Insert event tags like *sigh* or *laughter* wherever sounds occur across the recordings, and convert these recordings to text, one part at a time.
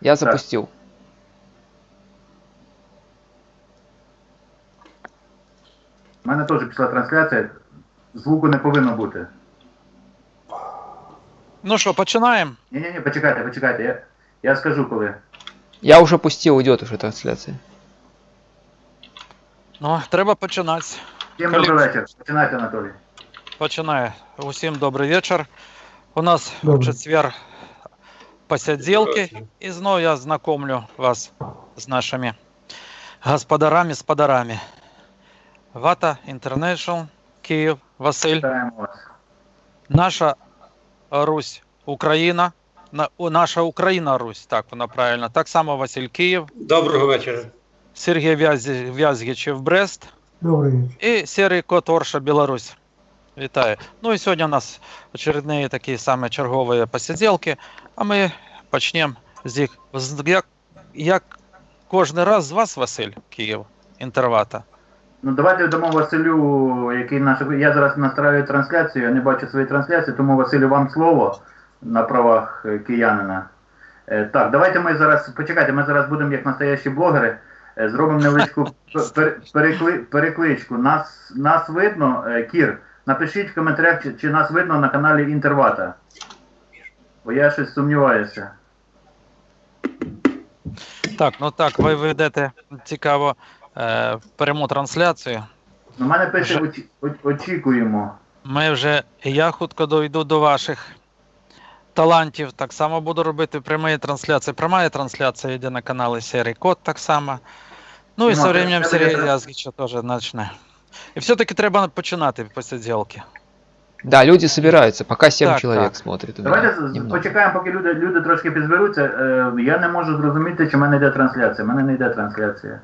Я запустил. У мене теж пішла трансляція. Звуку не повинно бути. Ну що, починаємо? Ні-ні-ні, почекайте, почекайте. Я, я скажу коли. Я уже пустил, идет уже трансляция. Ну, треба починати. Всім Колі- добрий вечір. Починайте, Анатолій. Починаю. Усім добрий вечір. У нас в Добрий. четвер посиделки. І знову я знакомлю вас з нашими господарами, сподарами. Вата International, Київ, Василь. Наша Русь Україна. Наша Україна Русь, так вона правильно. Так само Василь Київ, Доброго вечора. Сергій Вязгічев Брест. Добрый вечер. І Серий Кот Орша Білорусь. Вітаю. Ну і сьогодні у нас очередні такі саме чергові посиділки, а ми почнемо з їх. Як, як кожен раз з вас, Василь, Київ, інтервата. Ну давайте дамо Василю, який наш. Я зараз настраюю трансляцію, я не бачу своєї трансляції, тому Василю вам слово на правах киянина. Е, так, давайте ми зараз. Почекайте, ми зараз будемо як настоящі блогери. е, Зробимо невеличку *laughs* перекли- перекличку. Нас, нас видно, е, Кір. Напишіть в коментарях, чи, чи нас видно на каналі Інтервата. Бо я щось сумніваюся. Так, ну так, ви ведете цікаво е, пряму трансляцію. У мене пише Вже- очі- о- очікуємо. Ми вже, я хутко дойду до ваших талантів. Так само буду робити прямі трансляції. Пряма трансляція йде на каналі Серий Кот так само. Ну і Ну, со а временем це Сергій буде- Язгіча теж почне. І все-таки треба починати посиділки. Да, люди собираются, пока 7 Так, человек так. смотрит. у меня. Давайте з- Немного. почекаємо, поки люди, люди трошки підзберуться. Е, я не можу зрозуміти, чи в мене йде трансляція. У мене не йде трансляція.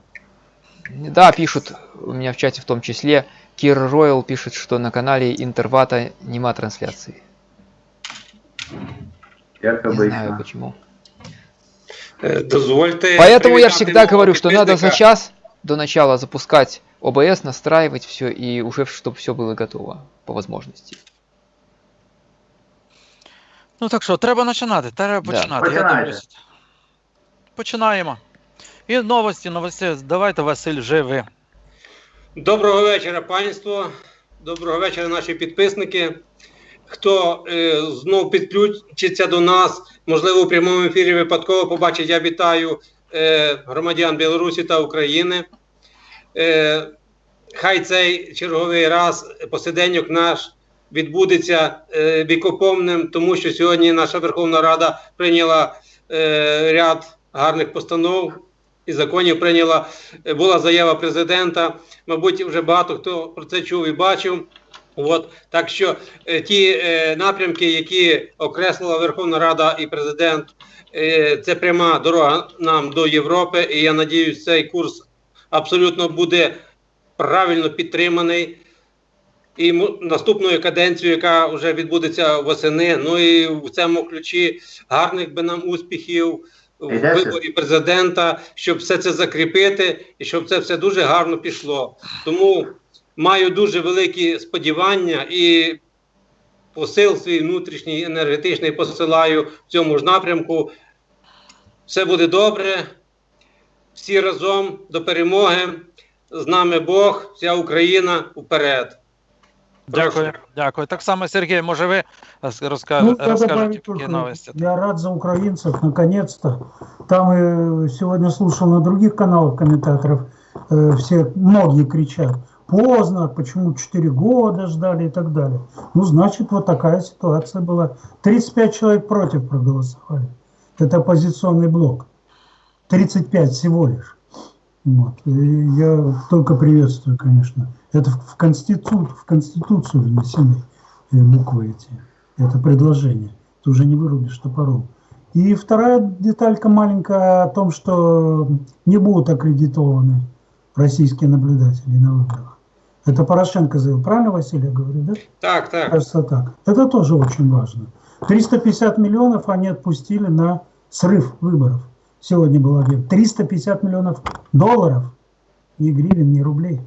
Да, пишут у меня в чате в том числе. Кир Ройл пишет, что на канале Интервата нема трансляции. Як Не знаю обично. почему. Е, Дозвольте. Поэтому я привітати всегда мого говорю, что надо за підписника. час до начала запускать ОБС, настраивать все и уже чтобы все было готово по возможности. Ну так що, треба починати, треба Да. починати. Я дивлюсь. Починаємо. І новості, новості. Давайте, Василь, вже ви. Доброго вечора, панство. Доброго вечора, наші підписники. Хто е, знов підключиться до нас, можливо, у прямому ефірі випадково побачить, я вітаю громадян Білорусі та України. Е, хай цей черговий раз посиденьок наш відбудеться е, вікоповним, тому що сьогодні наша Верховна Рада прийняла е, ряд гарних постанов і законів. Прийняла е, була заява президента. Мабуть, вже багато хто про це чув і бачив. От так що е, ті е, напрямки, які окреслила Верховна Рада і президент, е, це пряма дорога нам до Європи. І я надіюсь, цей курс абсолютно буде правильно підтриманий. І наступною каденцією, яка вже відбудеться восени, ну і в цьому ключі гарних би нам успіхів в виборі президента, щоб все це закріпити і щоб це все дуже гарно пішло. Тому маю дуже великі сподівання і посил свій внутрішній енергетичний посилаю в цьому ж напрямку. Все буде добре. Всі разом до перемоги. З нами Бог, вся Україна вперед. Дякую, дякую. Так само, Сергій, може ви розкажете, Ну, добавить які новості? Я рад за украинцев, наконец-то. Там э, сегодня слушал на других каналах комментаторов, э, все, многие кричат, поздно, почему 4 года ждали и так далее. Ну, значит, вот такая ситуация была. 35 человек против проголосовали. Это оппозиционный блок. 35 всего лишь. Вот. Я только приветствую, конечно. Это в, в, конститу, в Конституцию внесены э, буквы эти. Это предложение. Ты уже не вырубишь топором. И вторая деталька маленькая о том, что не будут аккредитованы российские наблюдатели на выборах. Это Порошенко заявил. Правильно, Василий, я говорю, да? Так, так. Кажется так. Это тоже очень важно. 350 миллионов они отпустили на срыв выборов. Сегодня был объект. 350 миллионов долларов. Ни гривен, ни рублей.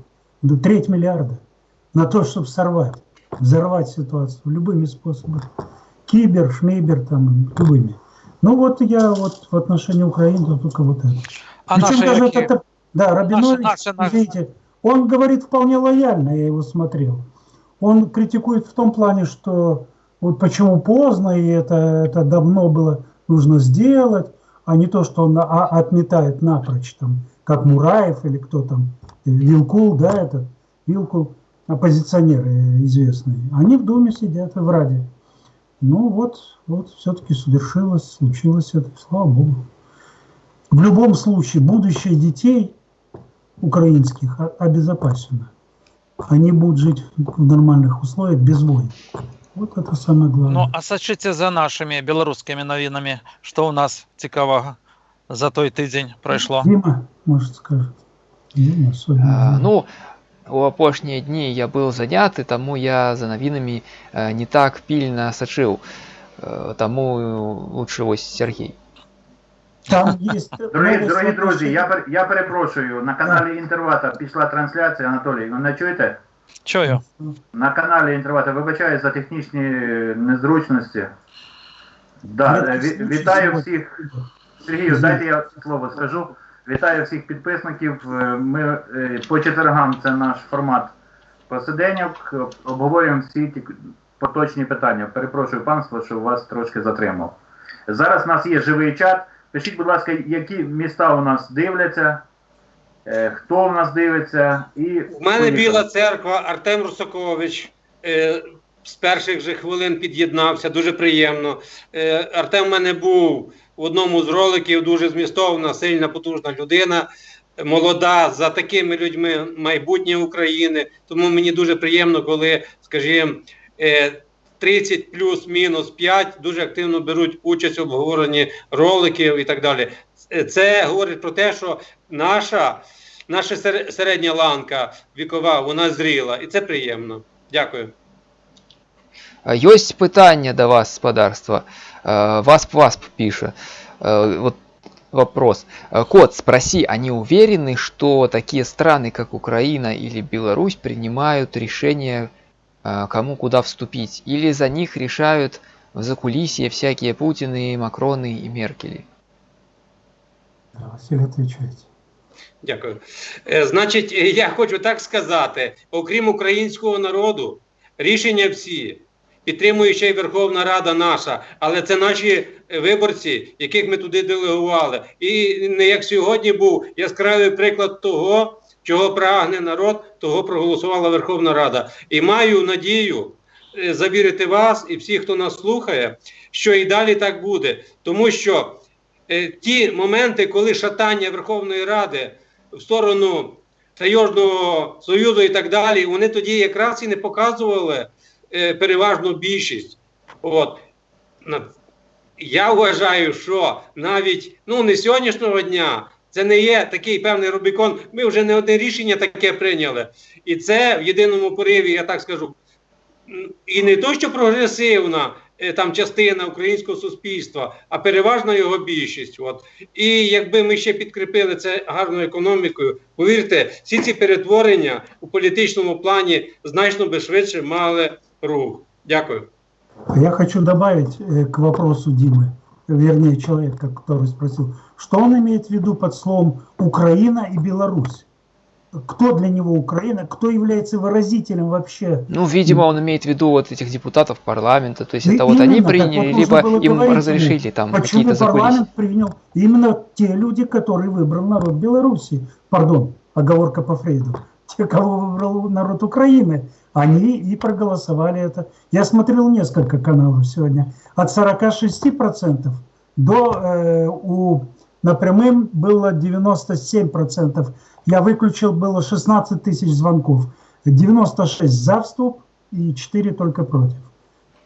Да треть миллиарда. На то, чтобы сорвать, взорвать ситуацию любыми способами. Кибер, шмейбер, там, любыми. Ну вот я вот в отношении Украины только вот это. А Причем даже это, да, Рабинович, наши- наши- видите, он говорит вполне лояльно, я его смотрел. Он критикует в том плане, что вот почему поздно, и это, это давно было нужно сделать, а не то, что он а- отметает напрочь, там, как Мураев или кто там, Вилкул, да, этот, Вилкул, оппозиционеры известные. Они в Думе сидят и в Раде. Ну вот, вот все-таки совершилось, случилось это, слава Богу. В любом случае, будущее детей украинских о- обезопасено. Они будут жить в нормальных условиях без войн. Вот это самое главное. Ну, а сачыце за нашими беларускімі навінамі, што ў нас цікавага за той тыдзень прайшло. Дима, может, скажет. Дима особенно. А, ну, у апошнія дні я быў заняты, таму я за навінамі э, не так пільна сачыў. Э, Таму лучше вось Сергей. Там *laughs* есть... Дорогі, дорогі друзі, я, пер- я перепрошую, на каналі Інтервата пішла трансляція, Анатолій, ви мене чуєте? Чую. На каналі Інтервата, вибачаю за технічні незручності. Да, е, ві- вітаю всіх. Сергію, дайте я слово скажу. Вітаю всіх підписників. Е, Ми е, по четвергам це наш формат посиденьок. Обговорюємо всі ті поточні питання. Перепрошую панство, що вас трошки затримав. Зараз у нас є живий чат. Пишіть, будь ласка, які міста у нас дивляться, е, хто у нас дивиться. І У мене поїхали. Біла церква, Артем Русакович. Е, з перших же хвилин під'єднався, дуже приємно. Е, Артем в мене був в одному з роликів, дуже змістовна, сильна, потужна людина, молода, за такими людьми майбутнє України. Тому мені дуже приємно, коли, скажімо, е, 30 плюс-мінус 5 дуже активно беруть участь в обговоренні роликів і так далі. Е, Це говорить про те, що наша, наша сер- середня ланка вікова, вона зріла, і це приємно. Дякую. А, Ёсць пытанне да вас, спадарства. Э, Васп Васп піша. Э, Вот вопрос. Э, Кот, спроси, они уверены, что такие страны, как Украина или Беларусь, принимают решение, э, кому куда вступить? Или за них решают в закулисье всякие Путины, Макроны и Меркели? Да, Василий, отвечайте. Дякую. Е, Значить, е, я хочу так сказати: окрім українського народу, рішення всі підтримує ще й Верховна Рада наша, але це наші виборці, яких ми туди делегували. І не як сьогодні був яскравий приклад того, чого прагне народ, того проголосувала Верховна Рада. І маю надію е, завірити вас і всіх, хто нас слухає, що і далі так буде, тому що. е, Ті моменти, коли шатання Верховної Ради в сторону Таєжного Союзу і так далі, вони тоді якраз і не показували е, переважну більшість. От. Я вважаю, що навіть ну, не сьогоднішнього дня це не є такий певний Рубікон. Ми вже не одне рішення таке прийняли. І це в єдиному пориві, я так скажу, м, і не то, що прогресивна е, там частина українського суспільства, а переважна його більшість. От. І якби ми ще підкріпили це гарною економікою, повірте, всі ці перетворення у політичному плані значно би швидше мали рух. Дякую. А Я хочу добавить э, к вопросу Димы, вернее человека, который спросил, Что он имеет в виду под словом Украина и Беларусь? Кто для него Украина? Кто является выразителем вообще? Ну, видимо, он имеет в виду вот этих депутатов парламента, то есть Ну, это вот они приняли, вот либо им говорить разрешили там какие-то закулисья. парламент принял именно те люди, которые выбрал народ Беларуси? Пардон, оговорка по Фрейду. Те, кого выбрал народ Украины, они и проголосовали это. Я смотрел несколько каналов сегодня. От 46% до э, у на прямым было 97%. Я выключил, было 16 тысяч звонков. 96 за вступ и 4 только против.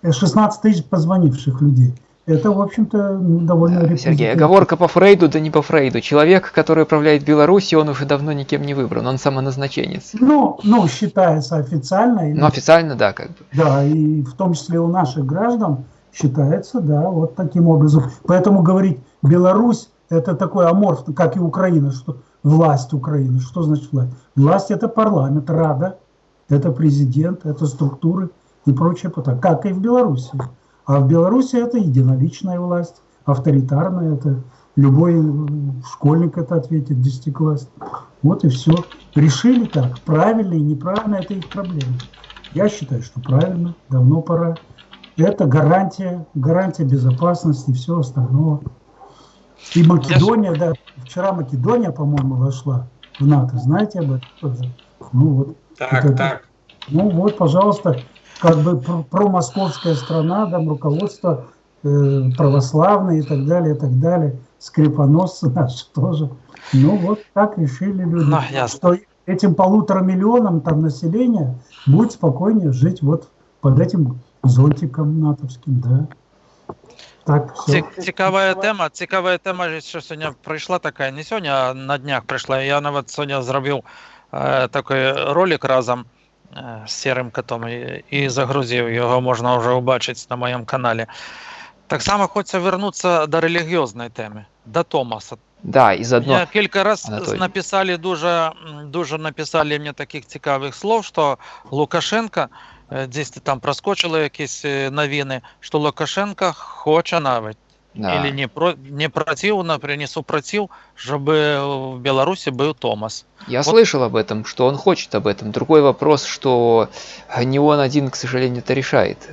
Э, 16 тысяч позвонивших людей. Это, в общем-то, ну, довольно Э, Сергей, оговорка по Фрейду, да не по Фрейду. Человек, который управляет Беларусью, он уже давно никем не выбран, он самоназначенец. Ну, ну, считается официально. и- Но официально, да, как бы. Да, и в том числе у наших граждан считается, да, вот таким образом. Поэтому говорить Беларусь это такой аморф, как и Украина, что власть Украины. Что значит власть? Власть это парламент, Рада, это президент, это структуры и прочее, как и в Беларуси. А в Беларуси это единоличная власть. авторитарно, это любой школьник это ответит, десятиклассник. Вот и все. Решили так, правильно и неправильно, это их проблема. Я считаю, что правильно, давно пора. Это гарантия, гарантия безопасности и всего остального. И Македония, да, вчера Македония, по-моему, вошла в НАТО, знаете об этом тоже? Ну вот, Так, Это- так. ну вот, пожалуйста, как бы про- промосковская страна, там руководство э, православное и так далее, и так далее, скрипоносцы *laughs* наши тоже. Ну вот так решили люди, Ну, ясно. что этим полутора миллионам там населения будет спокойнее жить вот под этим зонтиком натовским, да. Так, все. Цікава тема, цікава тема, що сьогодні прийшла така, не сьогодні, а на днях прийшла. Я навіть сьогодні зробив е, такий ролик разом е, з Сірим котом і, і загрузив. Його можна вже побачити на моєму каналі. Так само хочеться вернутися до релігіозної теми, до Томаса. Да, і заодно Мне кілька раз Анатолій. написали дуже, дуже написали мені таких цікавих слов, що Лукашенко, десь там проскочили якісь е, новини, що Лукашенко хоче навіть, да. или не, про, не против, например, не супротив, чтобы в Беларуси был Томас. Я Вот. слышал об этом, что он хочет об этом. Другой вопрос, что не он один, к сожалению, это решает.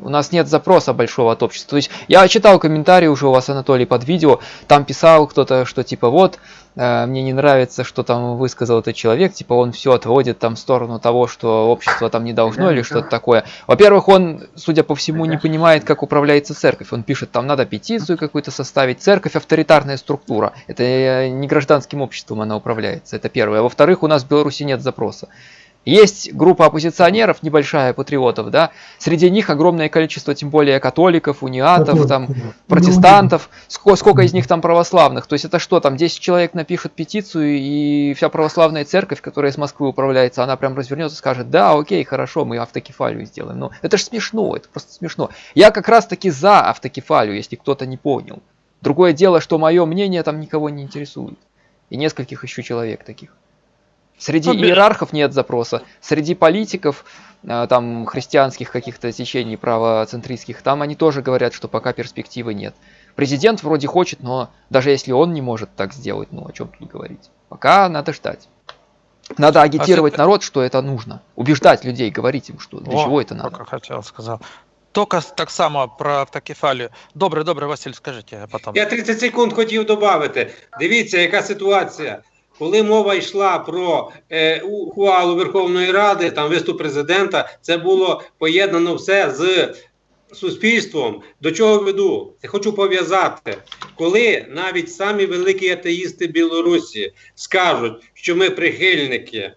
У нас нет запроса большого от общества. То есть я читал комментарии уже у вас, Анатолий, под видео. Там писал кто-то, что типа вот, э, мне не нравится, что там высказал этот человек, типа он все отводит там в сторону того, что общество там не должно или что-то такое. Во-первых, он, судя по всему, не понимает, как управляется церковь. Он пишет, там надо петицию какую-то составить. Церковь авторитарная структура. Это э, не гражданским обществом она управляется. Это первое. Во-вторых, у нас в Беларуси нет запроса. Есть группа оппозиционеров, небольшая, патриотов, да, среди них огромное количество, тем более католиков, униатов, там, протестантов, ско- сколько из них там православных. То есть это что, там 10 человек напишут петицию, и вся православная церковь, которая из Москвы управляется, она прям развернется и скажет, да, окей, хорошо, мы автокефалию сделаем. Ну, это же смешно, это просто смешно. Я как раз таки за автокефалию, если кто-то не понял. Другое дело, что мое мнение там никого не интересует. И нескольких еще человек таких. Среди Ну, бе- иерархов нет запроса. Среди политиков, э, там, христианских каких-то течений правоцентристских, там они тоже говорят, что пока перспективы нет. Президент вроде хочет, но даже если он не может так сделать, ну о чем тут говорить? Пока надо ждать. Надо агитировать всё- народ, что это нужно. Убеждать людей, говорить им, что для О, чего это надо. Только хотел сказал. Только с- так само про автокефалію. Добре, добре, Василь, скажіть, я потім. Я 30 секунд хотів додати. Дивіться, яка ситуація. Коли мова йшла про е, ухвалу Верховної Ради, там виступ президента, це було поєднано все з суспільством. До чого веду? Я хочу пов'язати, коли навіть самі великі атеїсти Білорусі скажуть, що ми прихильники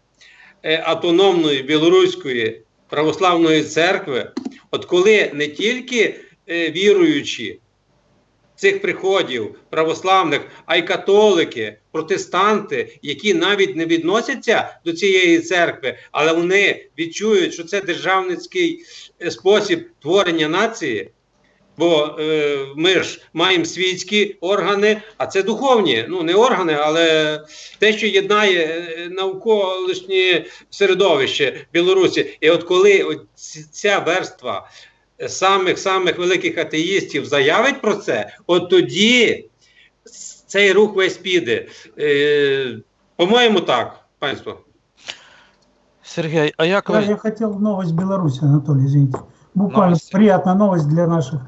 е, автономної білоруської православної церкви, от коли не тільки е, віруючі цих приходів православних, а й католики, протестанти, які навіть не відносяться до цієї церкви, але вони відчують, що це державницький е, спосіб творення нації. Бо е, ми ж маємо світські органи, а це духовні, ну не органи, але те, що єднає е, навколишнє середовище Білорусі. І от коли от ця верства самих самих великих атеїстів заявить про це, от тоді цей рух весь піде. Е, по-моєму, так, панство. Сергій, а як Да, ви? я хотел новость Беларуси, Анатолий, извините. Буквально Новости. приятная новость для наших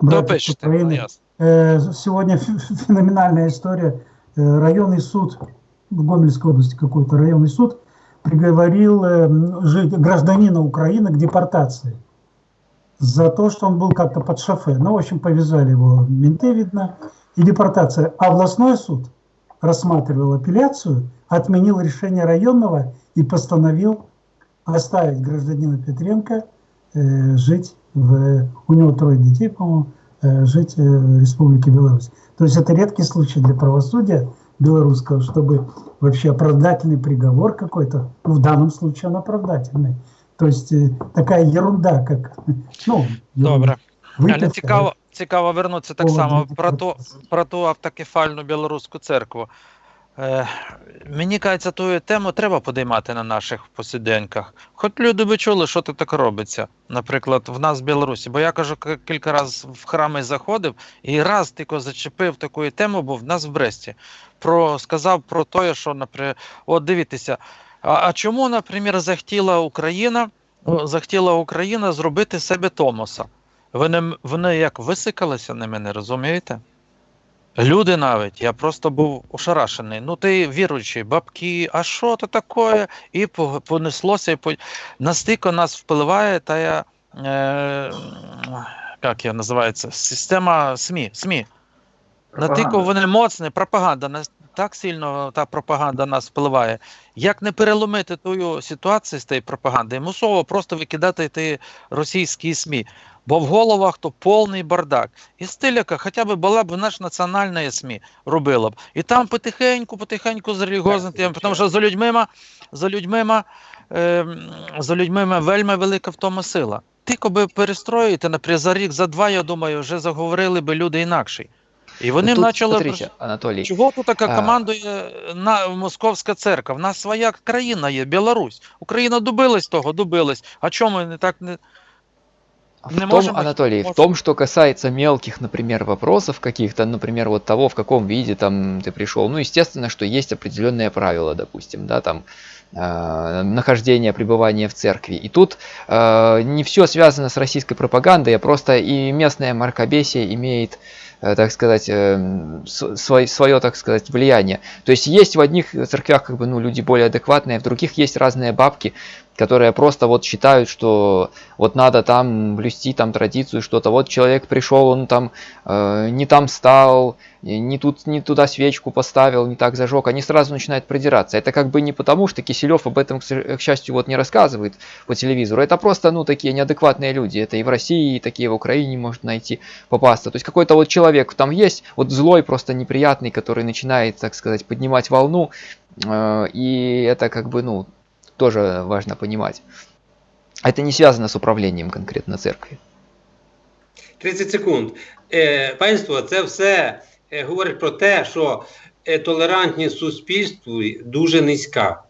братьев с Допишете, ну, Украины. ясно. Э, Сегодня ф- феноменальная история. Э, Районный суд в Гомельской области какой-то районный суд приговорил э, м, жи- гражданина Украины к депортации За то, что он был как-то под шофе. Ну, в общем, повязали его менты, видно, и депортация. А областной суд рассматривал апелляцию, отменил решение районного и постановил оставить гражданина Петренко э, жить в... У него трое детей, по-моему, э, жить э, в Республике Беларусь. То есть это редкий случай для правосудия белорусского, чтобы вообще оправдательный приговор какой-то, ну, в данном случае он оправдательный. То есть э, такая ерунда, как... *laughs* Ну, Добре. Але цікаво, цікаво вернутися так само про ту, про ту автокефальну білоруську церкву. Е, мені кажеться, ту тему треба подіймати на наших посіденьках. Хоч люди би чули, що тут так робиться. Наприклад, в нас в Білорусі. Бо я кажу, кілька разів в храми заходив і раз тільки зачепив таку тему, був в нас в Бресті. Про, сказав про те, що, наприклад, от дивіться, а, а чому, наприклад, захотіла Україна, захотіла Україна зробити себе Томоса? Вони, вони як висикалися на мене, розумієте? Люди навіть, я просто був ошарашений. Ну ти віруючий, бабки, а що то таке? І понеслося, і по... настільки нас впливає та я, е, як я називається, система СМІ. СМІ. Натільки вони моцні, пропаганда, так сильно та пропаганда нас впливає. Як не переломити ту ситуацію з тієї пропаганди, мусово просто викидати ті російські СМІ. Бо в головах то повний бардак. І стиляка хоча б була б наш національна СМІ робила б. І там потихеньку, потихеньку з релігіозним тим, тому що за людьми, за людьми, е, за людьми вельми велика в тому сила. Тільки би перестроїти, наприклад, за рік, за два, я думаю, вже заговорили би люди інакші. І вони Ну, тут, почали. смотрите, Анатолий, Чого тут така А. командує на Московська церква? В нас своя країна є, Білорусь. Україна добилась того, добилась. А чому ми не так не. В Не том, можем- Анатолий, в можем. том, что касается мелких, например, вопросов каких-то, например, вот того, в каком виде там ты пришел, ну, естественно, что есть определенные правила, допустим, да, там, э, нахождение, пребывание в церкви. И тут э, не все связано с российской пропагандой, а просто и местное мракобесие имеет, э, так сказать, э, свое, так сказать, влияние. То есть есть в одних церквях как бы, ну, люди более адекватные, в других есть разные бабки, Которые просто вот считают, что вот надо там блюсти там традицию, что-то. Вот человек пришел, он там э, не там стал, не тут, не туда свечку поставил, не так зажег. Они сразу начинают продираться. Это как бы не потому, что Киселев об этом, к счастью, вот не рассказывает по телевизору. Это просто, ну, такие неадекватные люди. Это и в России, и такие в Украине может найти, попасться. То есть какой-то вот человек там есть, вот злой, просто неприятный, который начинает, так сказать, поднимать волну. э, и это как бы, ну, тоже важно понимать. Это не связано с управлением конкретно церкви. 30 секунд. Е, панство, це все е, говорить про те, що е, толерантність в суспільстві дуже низька.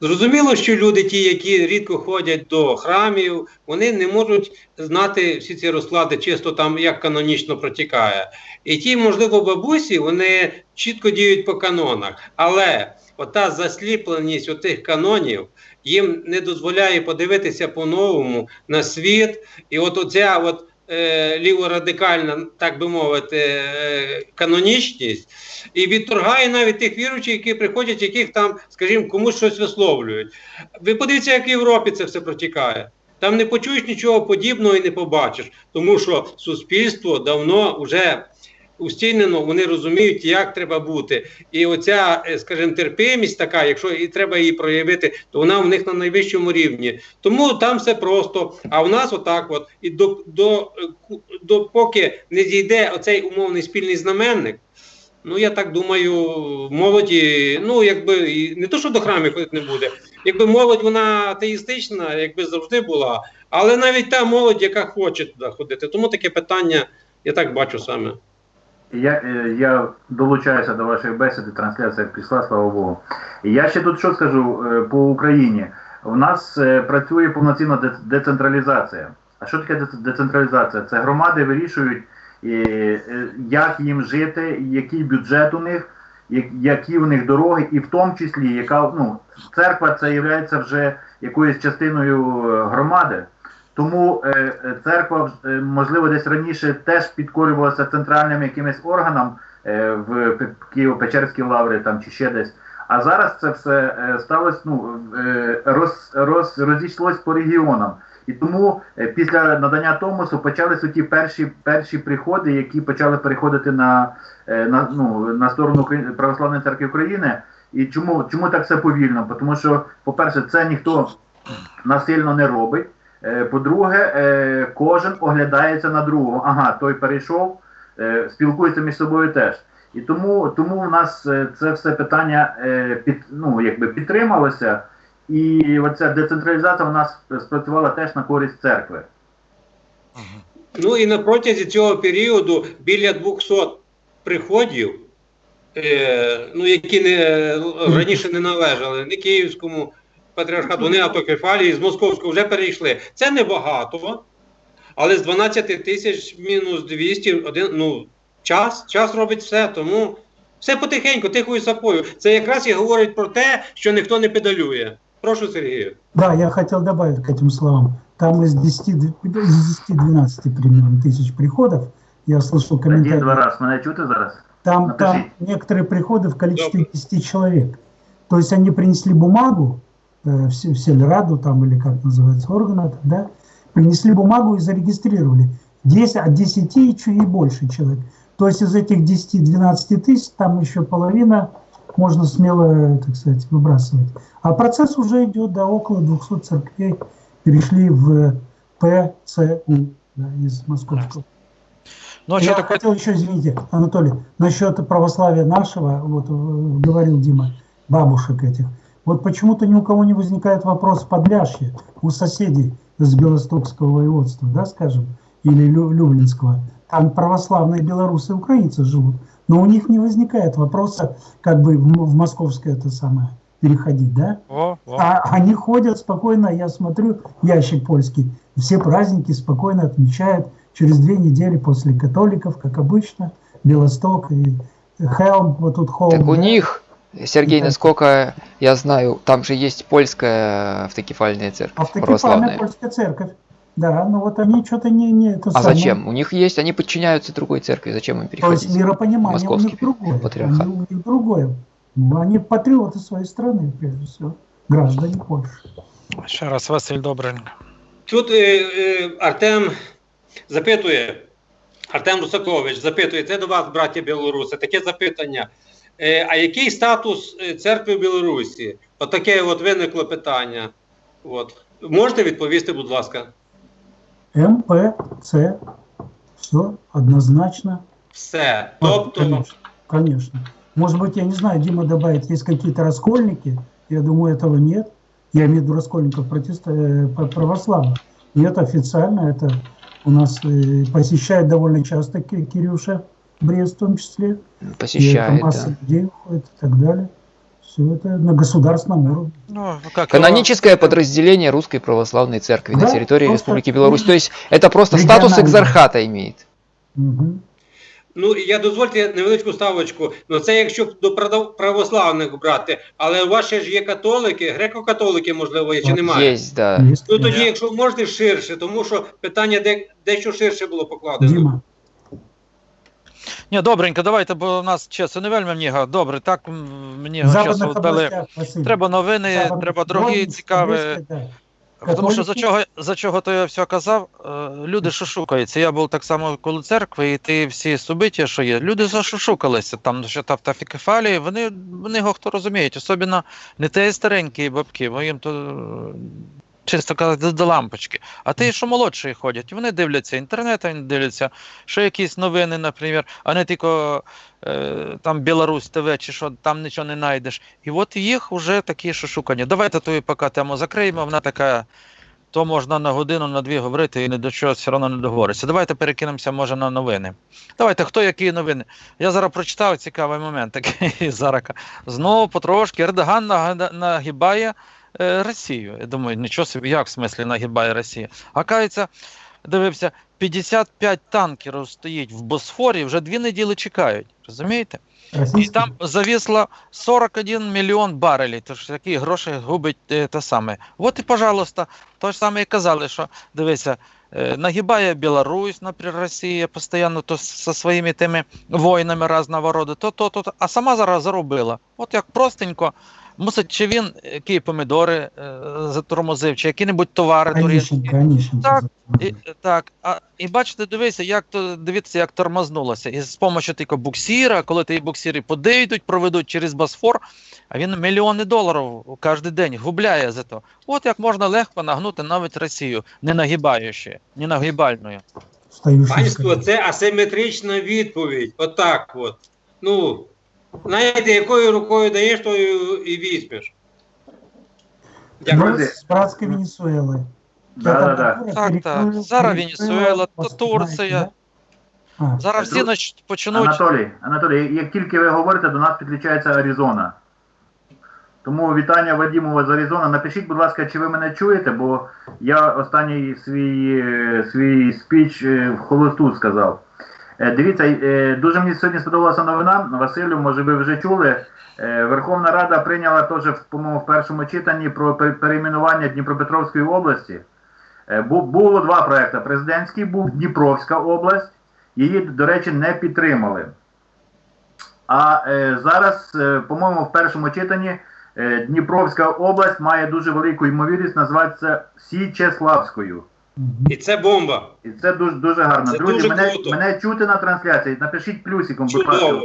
Зрозуміло, що люди, ті, які рідко ходять до храмів, вони не можуть знати всі ці розклади, чисто там як канонічно протікає. І ті, можливо, бабусі, вони чітко діють по канонах. Але ота засліпленість отих канонів їм не дозволяє подивитися по-новому на світ. І от оця от е, ліворадикальна, так би мовити, е, канонічність, і відторгає навіть тих віруючих, які приходять, яких там, скажімо, комусь щось висловлюють. Ви подивіться, як в Європі це все протікає. Там не почуєш нічого подібного і не побачиш, тому що суспільство давно вже устійнено, вони розуміють, як треба бути. І оця, е, скажімо, терпимість така, якщо і треба її проявити, то вона в них на найвищому рівні. Тому там все просто. А в нас отак, от і до, до, е, до поки не зійде оцей умовний спільний знаменник. Ну, я так думаю, молоді, ну якби не то, що до храмів ходити не буде. Якби молодь вона атеїстична, якби завжди була, але навіть та молодь, яка хоче туди ходити. Тому таке питання я так бачу саме. Я, е, я долучаюся до вашої бесіди, трансляція пішла, слава Богу. Я ще тут що скажу е, по Україні. У нас е, працює повноцінна децентралізація. А що таке децентралізація? Це громади вирішують, як їм жити, який бюджет у них, які у них дороги, і в тому числі, яка ну, церква це є вже якоюсь частиною громади. Тому е, е, церква, е, можливо, десь раніше теж підкорювалася центральним якимось органам в Києво-Печерській лаврі там чи ще десь. А зараз це все сталося, ну, роз, роз, розійшлось по регіонам. І тому після надання Томосу почалися ті перші, перші приходи, які почали переходити на, на, ну, на сторону Православної церкви України. І чому, чому так все повільно? Тому що, по-перше, це ніхто насильно не робить. Е, По-друге, е, кожен оглядається на другого. Ага, той перейшов, е, спілкується між собою теж. І тому, тому в нас це все питання під, ну, якби підтрималося, і оця децентралізація в нас спрацювала теж на користь церкви. Ну і на протязі цього періоду біля 200 приходів е, ну, які не, раніше не належали ні Київському патріархату, ні автокефалії, з Московського вже перейшли. Це небагато, але з 12 тисяч мінус 200, один, ну, час, час робить все, тому все потихеньку, тихою сапою. Це якраз і говорить про те, що ніхто не педалює. Прошу, Сергію. Да, я хотел добавить к этим словам. Там из 10 д- из 10-12 примерно тысяч приходов, я слышал Один-два комментарии, раз. Мене чути зараз? там, там Напиши. некоторые приходы в количестве Добрый. 10 человек. То есть они принесли бумагу, э, в Се- в Сельраду там или как называется орган это, да, принесли бумагу и зарегистрировали. 10, от 10 и больше человек. То есть из этих 10-12 тысяч там еще половина можно смело, э, так сказать, выбрасывать. А процесс уже идет до около 200 церквей перешли в ПЦУ да, из московского. Ну, а Я що таке? хотел еще, извините, Анатолий, насчет православия нашего, вот э, говорил Дима, бабушек этих. Вот почему-то ни у кого не возникает вопрос подляшья у соседей с Белостокского воеводства, да, скажем, или Лю- Люблинского. Там православные белорусы и украинцы живут. Но у них не возникает вопроса, как бы в, московское это самое переходить, да? О, о. А они ходят спокойно, я смотрю, ящик польский, все праздники спокойно отмечают через две недели после католиков, как обычно, Белосток и Хелм, вот тут Холм. Так у них, Сергей, Да. насколько я знаю, там же есть польская автокефальная церковь, Автокефальная православная. польская церковь. Да, но вот они что-то не, не это А самое. зачем? У них есть, они подчиняются другой церкви, зачем им То есть переходить? миропонимание у Московский них другое. патриархат. Они, у них другое. Ну, они патриоты своей страны, прежде всего. Граждане Польши. Ще раз, Василь Добренько. Тут е, е, Артем запитує, Артем Русакович запитує, це до вас, браття білоруси, таке запитання. Е, а який статус е, церкви в Білорусі? Отаке от виникло питання. От. Можете відповісти, будь ласка? МПЦ. Все однозначно. Все. А, Тобто, Конечно, конечно. Может быть, я не знаю, Дима добавит, есть какие-то раскольники. Я думаю, этого нет. Я имею в виду раскольников протеста, э, п- православных. Нет, официально это у нас э, посещает довольно часто Ки- Кирюша, Брест в том числе. И это Посещает, масса да. людей уходит и так далее. Все это на государственном уровне. Ну, як Каноническое подразделение Русской Православной Церкви на Да, территории просто Республики Беларусь. То есть это просто регионально. статус экзархата имеет. Мгм. ну я дозвольте невеличку ставочку. Ну це якщо до прав- православних брати, але у вас ще ж є католики, греко-католики, можливо, є чи немає? Есть, да. Есть, Ну да. тоді, якщо можете ширше, тому що питання де, дещо ширше було покладено. Дима, ні, добренько, давайте, бо у нас часу не вельми много. Добре, так мені часу дали. Треба новини, Западных- треба другі цікаві. Тому що за чого, за чого то я все казав, е, люди шушукаються. Я був так само коло церкви, і ті всі субиття, що є, люди зашушукалися там, що та автофікефалії, вони, вони його хто розуміють, особливо не ті старенькі бабки, бо їм то чисто казати до, до лампочки. А ті, що молодші ходять, вони дивляться інтернет, вони дивляться, що якісь новини, наприклад, а не тільки е, там Білорусь ТВ чи що, там нічого не знайдеш. І от їх вже такі шушукання. Давайте ту поки тему закриємо, вона така то можна на годину, на дві говорити і ні до чого все одно не договориться. Давайте перекинемося, може, на новини. Давайте, хто які новини? Я зараз прочитав цікавий момент такий *laughs* зараз. Знову потрошки Ердоган нагибає е, Росію. Я думаю, нічого собі, як в смислі нагибає Росію. А дивився, 55 танкерів стоїть в Босфорі, вже дві неділі чекають. Розумієте? І там зависло 41 мільйон барелів, тож такі гроші губить е, те саме. От і, пожалуйста, то ж саме і казали, що дивися, е, нагибає Білорусь, наприклад, Росія постійно то зі своїми тими воїнами різного роду, то, то, то, то, а сама зараз заробила. От як простенько, мусить чи він які помідори е, затормозив, чи які-небудь товари Онищенко. Так, І, так, а, і бачите, дивися, як то дивіться, як тормознулося. І з допомогою тільки буксіра, коли ті буксіри подійдуть, проведуть через Босфор, а він мільйони доларів кожен день губляє за то. От як можна легко нагнути навіть Росію, не нагибаючи, не нагибальною. Панство, це асиметрична відповідь. Отак от. Ну, знаєте, якою рукою даєш, тою і візьмеш. Дякую. Да, да, да. Так, так. Зараз Венесуела, то Турція. А, Зараз всі нач- почнуть. Анатолій, Анатолій, як тільки ви говорите, до нас підключається Аризона. Тому вітання Вадімова з Аризона. Напишіть, будь ласка, чи ви мене чуєте, бо я останній свій, е, свій спіч е, в холосту сказав. Е, Дивіться, е, дуже мені сьогодні сподобалася новина. Василю, може ви вже чули. Е, Верховна Рада прийняла теж, по-моєму, в першому читанні про пер- перейменування Дніпропетровської області. Було два проекти. Президентський був Дніпровська область. Її, до речі, не підтримали. А зараз, по-моєму, в першому читанні Дніпровська область має дуже велику ймовірність називатися Січеславською. І це бомба. І це дуже дуже гарно. Це Друзі, дуже мене, круто. мене чути на трансляції. Напишіть плюсиком, будь ласка.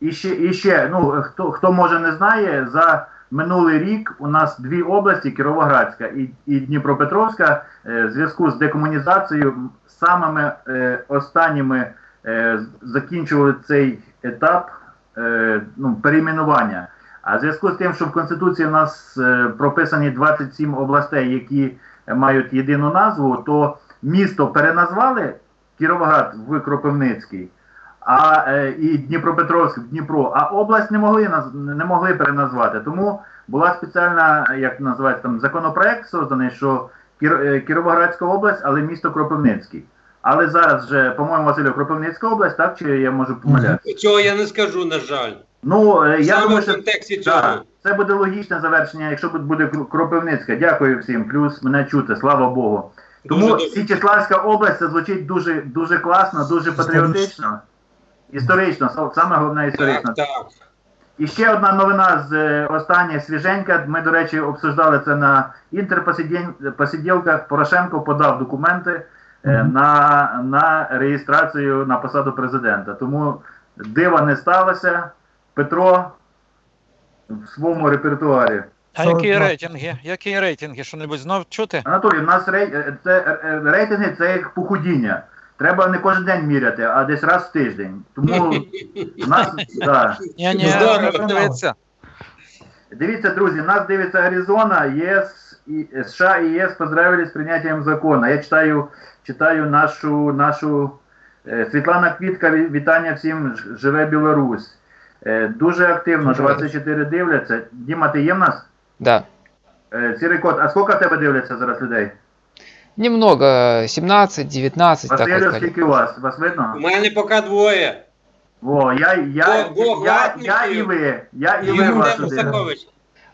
І ще, і ще ну хто хто може не знає, за минулий рік у нас дві області Кіровоградська і, і Дніпропетровська, е, в зв'язку з декомунізацією самими е, останніми е, закінчували цей етап е, ну, перейменування. А в зв'язку з тим, що в Конституції у нас е, прописані 27 областей, які мають єдину назву, то місто переназвали Кіровоград в Кропивницький а е, і Дніпропетровськ в Дніпро, а область не могли не могли переназвати. Тому була спеціальна, як називається там законопроект созданий, що е, Кіровоградська область, але місто Кропивницький. Але зараз вже, по-моєму, Василю, Кропивницька область, так чи я можу помилятися? Цього я не скажу, на жаль. Ну е, я Саме думаю, що цього. це буде логічне завершення, якщо буде Кр- Кропивницька. Дякую всім. Плюс мене чути, слава Богу. Тому. Січеславська область це звучить дуже дуже класно, дуже патріотично. Історично, са- саме головне історично. Так, так. І ще одна новина з е, остання свіженька. Ми, до речі, обсуждали це на інтерпосиділках. Порошенко подав документи Мгм. на, на реєстрацію на посаду президента. Тому дива не сталося. Петро в своєму репертуарі. А які рейтинги? Які рейтинги? Що-небудь знов чути? Анатолій, у нас рей... це, рейтинги це як похудіння. Треба не кожен день міряти, а десь раз в тиждень. Тому у нас *laughs* да. Ні, ні, Здорово. Дивіться, друзі, нас дивиться Аризона, ЄС і США і ЄС поздравили з прийняттям закону. Я читаю, читаю нашу нашу е, Світлана Квітка. Вітання всім живе Білорусь. Е, дуже активно, 24 дивляться. Діма, ти є в нас? Да. Е, Сірий кот, а скільки в тебе дивляться зараз людей? Немного, 17, 19, так Василю, вот. скільки у вас? Вас видно? У мене поки двоє. О, я, я, Бо- Бог я, латників. я і ви. Я і І ви Артем вас один.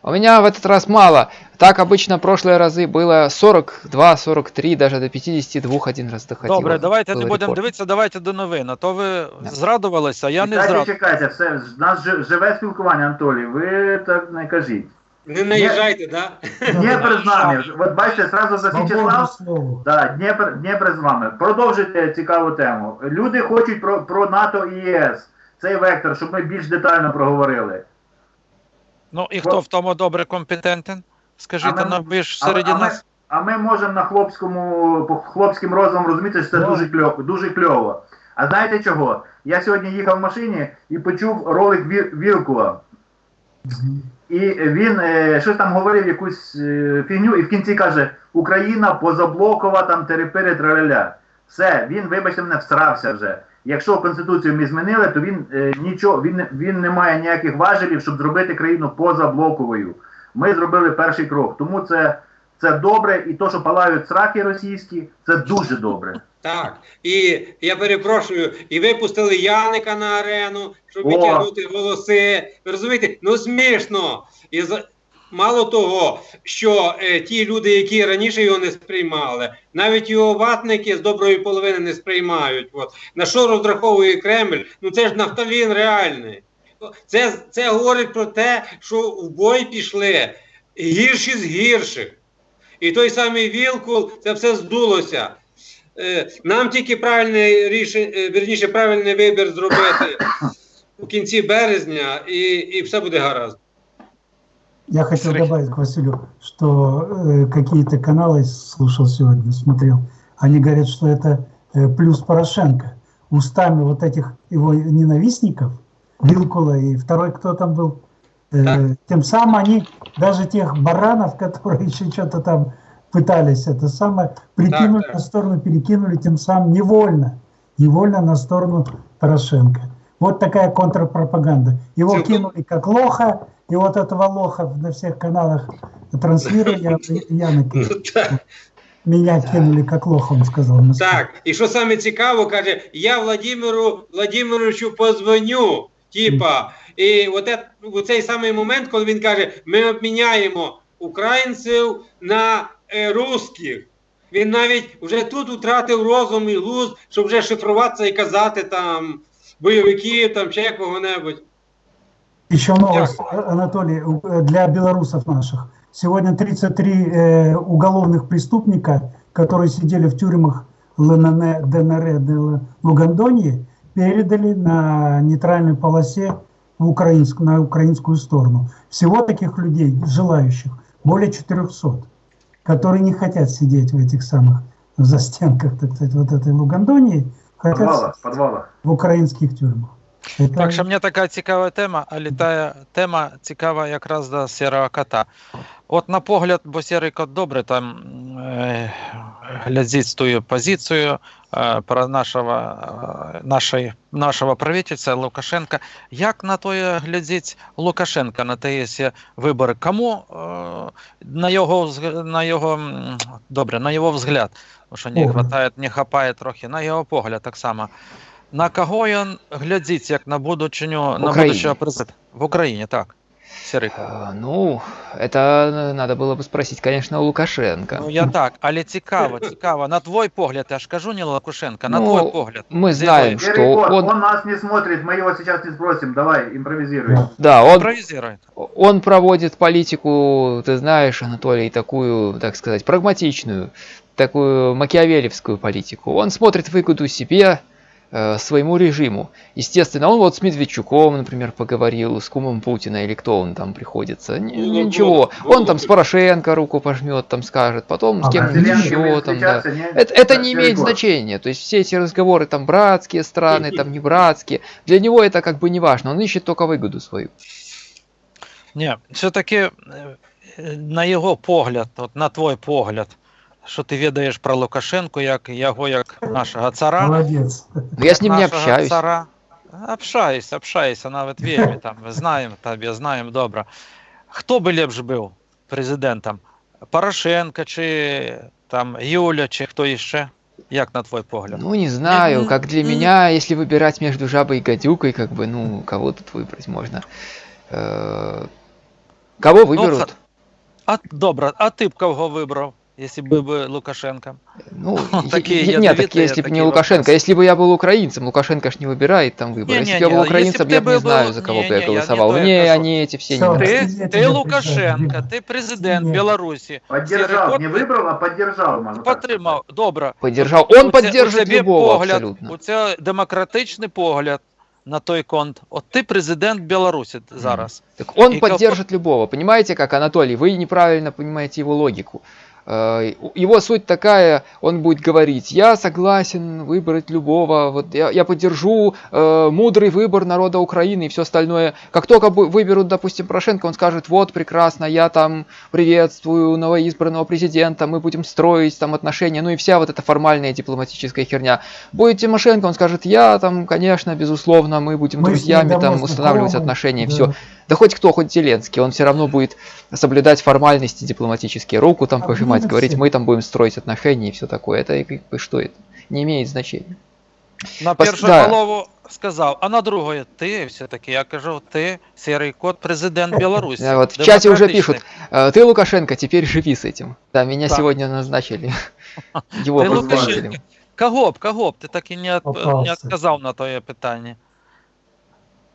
Сакович. У меня в этот раз мало. Так обычно в прошлые разы было 42, 43, даже до 52 один раз доходило. Добре, давайте Был не будемо рекорд. дивитися, давайте до новин. А то ви зрадувалися, а я не Чекайте, зрадував. чекайте, все, в нас жи- живе спілкування, Анатолій, ви так не кажіть. Не наїжджайте, да? Дніпр з нами. От бачите, зразу за Свободу Січеслав. слову. Да, Дніпр, Дніпр з вами. Продовжуйте цікаву тему. Люди хочуть про, про НАТО і ЄС. Цей вектор, щоб ми більш детально проговорили. Ну і хто в тому добре компетентен? Скажіть А нам, ви ж А, серед а, ми, нас. а ми можемо на хлопському, по хлопським розумом розуміти, що це дуже кльово, дуже кльово. А знаєте чого? Я сьогодні їхав в машині і почув ролик Ві- Вілкула. Мгм. І він е, щось там говорив якусь е, фігню, і в кінці каже: Україна позаблокова, там терепири траляля. Все, він, вибачте мене, всрався вже. Якщо конституцію ми змінили, то він е, нічого, він, не- він не має ніяких важелів, щоб зробити країну позаблоковою. Ми зробили перший крок. Тому це, це добре, і то, що палають сраки російські, це дуже добре. Так. І я перепрошую, і випустили Яника на арену, щоб О. витягнути волоси. Ви розумієте? Ну смішно. І. Мало того, що е, ті люди, які раніше його не сприймали, навіть його ватники з доброї половини не сприймають. От. На що розраховує Кремль? Ну це ж нафталін реальний. Це, це говорить про те, що в бой пішли гірші з гірших. І той самий Вілкул, це все здулося. Е, Нам тільки правильний рішення, верніше, правильний вибір зробити *coughs* у кінці березня, і, і все буде гаразд. Я хотел добавить к Василю, что э, какие-то каналы слушал сегодня, смотрел, они говорят, что это э, плюс Порошенко. Устами вот этих его ненавистников, Вилкула и второй, кто там был, э, Так. тем самым они, даже тех баранов, *laughs* которые еще что-то там пытались это самое, прикинули так. на сторону, перекинули, тем самым невольно невольно на сторону Порошенко. Вот такая контрпропаганда. Его Целком- кинули как лоха, и вот этого лоха на всех каналах транслировали, я, *laughs* накинул. Ну. Меня кинули как лоха, он сказал. Так, і що саме цікаво, каже, я Владимиру Владимировичу позвоню. Типа, і у цей самий момент, коли він каже, ми обміняємо українців на е, русських. Він навіть вже тут втратив розум і глузд, щоб вже шифруватися і казати там бойовиків, там ще кого-небудь. Еще новость, Анатолий, у- для белорусов наших. Сегодня 33 э, уголовных преступника, которые сидели в тюрьмах ЛНР, ДНР, ДЛ, Лугандонии, передали на нейтральной полосе в украинскую, на украинскую сторону. Всего таких людей, желающих, более 400, которые не хотят сидеть в этих самых застенках, так сказать, вот этой Лугандонии, хотят подвалах, подвалах. в украинских тюрьмах. Так що мені така цікава тема, а літає тема цікава якраз до сірого кота. От на погляд, бо сірий кот добре там е, глядить тою позицію е, про нашого, е, нашої, нашого правительства Лукашенка. Як на то глядить Лукашенка на ті вибори? Кому е, на його на його добре, на його взгляд, тому що не хватає, не хапає трохи, на його погляд так само. На кого він глядить, як на будучиню, на Україні. будущого президента? В Україні, так. Сірий кот. А, Ну, это надо было бы спросить, конечно, у Лукашенко. Ну я так, але цікаво, цікаво. На твой погляд, я ж кажу не Лукашенко, на Ну, твой погляд. Мы З знаем, якої? Серый что кот, он, он нас не смотрит, мы его сейчас не спросим. Давай, импровизируй. да, он, Імпровізирує. он проводит политику, ты знаешь, Анатолий, такую, так сказать, прагматичную, такую макиавелевскую политику. Он смотрит выгоду себе, э, своему режиму. Естественно, он вот с Медведчуком, например, поговорил, с кумом Путина или кто он там приходится. Н- Ну, Ничего. вот, Он там вот. с Порошенко руку пожмет, там скажет, потом с А, А кем-нибудь еще там, да. не- Это, это не имеет кот. значения. То есть все эти разговоры там братские страны, там не братские, для него это как бы не важно. Он ищет только выгоду свою. Ні, все-таки е, на його погляд, от на твой погляд, що ти відаєш про Лукашенко, як його як нашого цара. Молодец. Но я с ним не нашого общаюсь. Цара. Общаюсь, общаюся, навіть вельми там. Ми знаємо тебе, знаємо добре. Хто би лепше був президентом? Порошенко чи там Юля, чи хто іще? Як на твой погляд? Ну, не знаю, Мгм. как для Мгм. меня, если выбирать между жабой и гадюкой, как бы, ну, кого тут выбрать можно? Э, Кого выберут? ха- А добре, а ти б кого вибрав, якщо б був Лукашенко? Ну, *laughs* е- Такие е- нет, так ядовитые если бы не такие Лукашенко, вопросы. если бы я был украинцем, Лукашенко ж не выбирает там выборы. Если бы я Не-не-не, был если украинцем, б я ты бы не был- знаю, за кого бы не-не, я я не голосовал. то я Не, кажу. они эти все Всё. не Ты- нравятся. Ти, я ти тебе Лукашенко, прощаю, ти президент Ні. Білорусі. Поддержал, Серый не кот выбрал, а поддержал, можно так Підтримав. Добре. Поддержал. У Он це- поддержит у тебе любого погляд, абсолютно. У це демократичний погляд на той конт. От ти президент Білорусі зараз. Так он И кого- поддержит любого. Понимаете, как Анатолий, вы неправильно понимаете его логику. Э, Его суть такая, он будет говорить, я согласен выбрать любого, вот я, я поддержу э, мудрый выбор народа Украины и все остальное. Как только выберут, допустим, Порошенко, он скажет, вот прекрасно, я там приветствую новоизбранного президента, мы будем строить там отношения, ну и вся вот эта формальная дипломатическая херня. Будет Тимошенко, он скажет, я там, конечно, безусловно, мы будем Мы друзьями, там устанавливать знакомы, отношения, да. все. Да хоть кто, хоть Зеленский, он все равно будет соблюдать формальности дипломатические, руку там А пожимать, блин, говорить, все. мы там будем строить отношения и все такое. Это и как бы что это? Не имеет значения. На Пос- першу да. голову сказав, а на другої ти все-таки. Я кажу, ти сірий кот, президент Білорусі. Да, вот в чате уже Демократичний. пишут, «Э, ты, Лукашенко, теперь живи с этим. Да, меня Так. сегодня назначили *laughs* его Ты, Лукашенко, представителем. Кого б, кого б? Ти так і не, от, Попався. не отказав на твоє питання.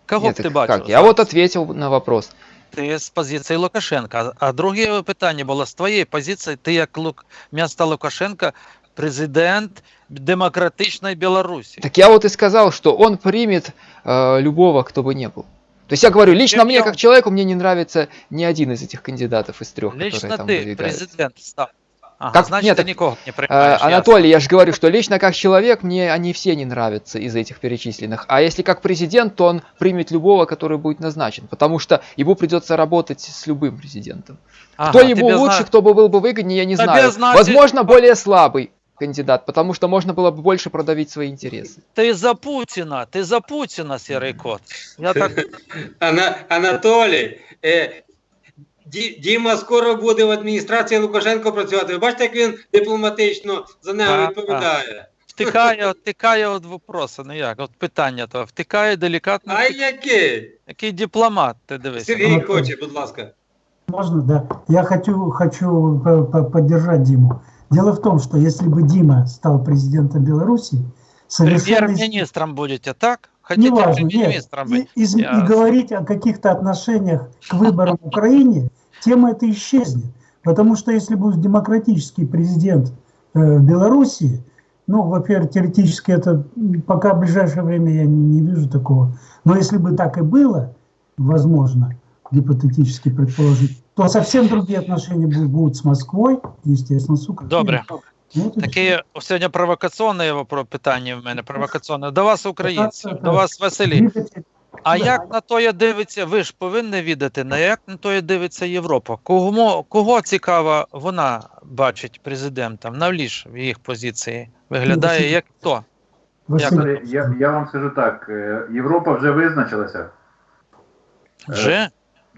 Кого Нет, б ти так бачив? как? Я вот ответил на вопрос. Ти з позиції Лукашенка. А друге питання було з твоєї позиції, ти як Лук... місто Лукашенка, президент демократичної Білорусі. Так я вот и сказал, что он примет э, любого, кто бы не был. То есть я говорю, лично Чем мне, я- как человеку, мне не нравится ни один из этих кандидатов из трех, Лично которые там ти выдвигаются. президент став. Ага, Как- значить, нет, ти так, нікого не Э, приймаєш. ясно. Анатолий, я же говорю, что лично как человек мне они все не нравятся из этих перечисленных. А если как президент, то он примет любого, который будет назначен. Потому что ему придется работать с любым президентом. Ага, кто ему тебе лучше, зна- кто бы был бы выгоднее, я не Тебе знаю. значит- Возможно, более слабый. кандидат, потому что можно было бы больше продавить свои интересы. Ти за Путіна, ти за Путіна, сірий кот. Я так Ана, *laughs* Анатолій, е, Ді- Діма скоро буде в адміністрації Лукашенко працювати. Ви бачите, як він дипломатично за нього Так, відповідає. втикає, втикає від вопросу. Ну як? От питання то втикає делікатно. А який? Який дипломат, ти дивися. Сергій хоче, будь ласка. Можно, да. Я хочу, хочу по- по- поддержать Диму. Дело в том, что если бы Дима стал президентом Беларуси, совершенно... Прем'єр-міністром будете, так? Хотите Неважно, нет. прем'єр-міністром И, бути? из- и Ясно. говорить о каких-то отношениях к выборам в Украине, тема эта исчезнет. Потому что если будет демократический президент э, в Беларуси, ну, во-первых, теоретически это м, пока в ближайшее время я не, не вижу такого. Но если бы так и было, возможно, гипотетически предположить, то совсем другие отношения бу- будут с Москвой, естественно, с Украиной. Добре. Вот и сьогодні провокаційне питання в мене провокаційне. До вас, українців, до вас, Василій. А як на тоє дивиться, ви ж повинні відати, на як на тоє дивиться Європа? Кого, кого цікаво вона бачить президентом? Навліж в їх позиції виглядає як хто? Василий, Я, я вам скажу так, е, Європа вже визначилася. Вже?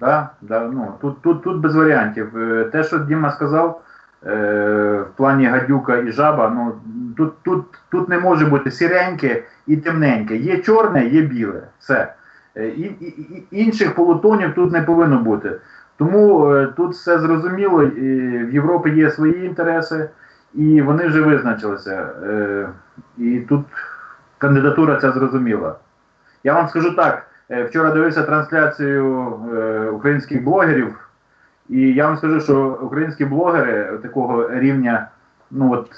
Да, да, ну, тут, тут, тут без варіантів. Е, Те, що Діма сказав, е, в плані гадюка і жаба, ну, тут, тут, тут не може бути сіреньке і темненьке. Є чорне, є біле. Все. Е, І, і, інших полутонів тут не повинно бути. Тому е, тут все зрозуміло, і в Європі є свої інтереси, і вони вже визначилися. Е, І тут кандидатура ця зрозуміла. Я вам скажу так. Е, Вчора дивився трансляцію е, українських блогерів, і я вам скажу, що українські блогери такого рівня, ну от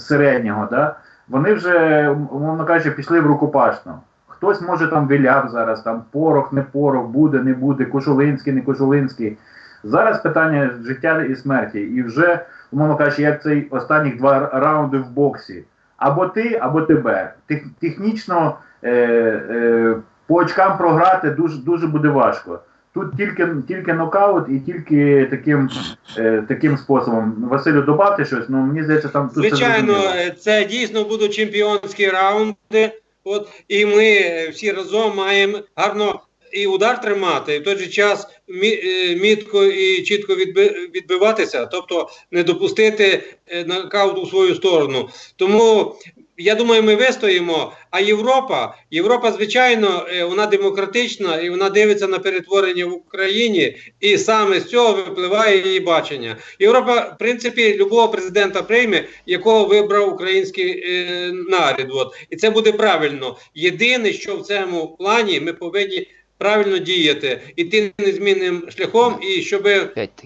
середнього, да, вони вже, умовно кажучи, пішли в рукопашну. Хтось може там виляв зараз, там порох, не порох, буде, не буде, Кошулинський, не Кошулинський. Зараз питання життя і смерті. І вже, умовно кажучи, як цей останніх два раунди в боксі. Або ти, або тебе. Тех, технічно е, е, по очкам програти дуже, дуже буде важко. Тут тільки, тільки нокаут і тільки таким, е, таким способом. Василю, добавте щось, ну мені здається, там тут Звичайно, е, це дійсно будуть чемпіонські раунди. От, і ми е, всі разом маємо гарно і удар тримати, і в той же час мі- е, мітко і чітко відби- відбиватися, тобто не допустити нокаут у свою сторону. Тому я думаю, ми вистоїмо. А Європа, Європа, звичайно, е, вона демократична і вона дивиться на перетворення в Україні, і саме з цього випливає її бачення. Європа, в принципі, любого президента прийме, якого вибрав український е, народ. От. І це буде правильно. Єдине, що в цьому плані ми повинні правильно діяти, іти незмінним шляхом, і щоб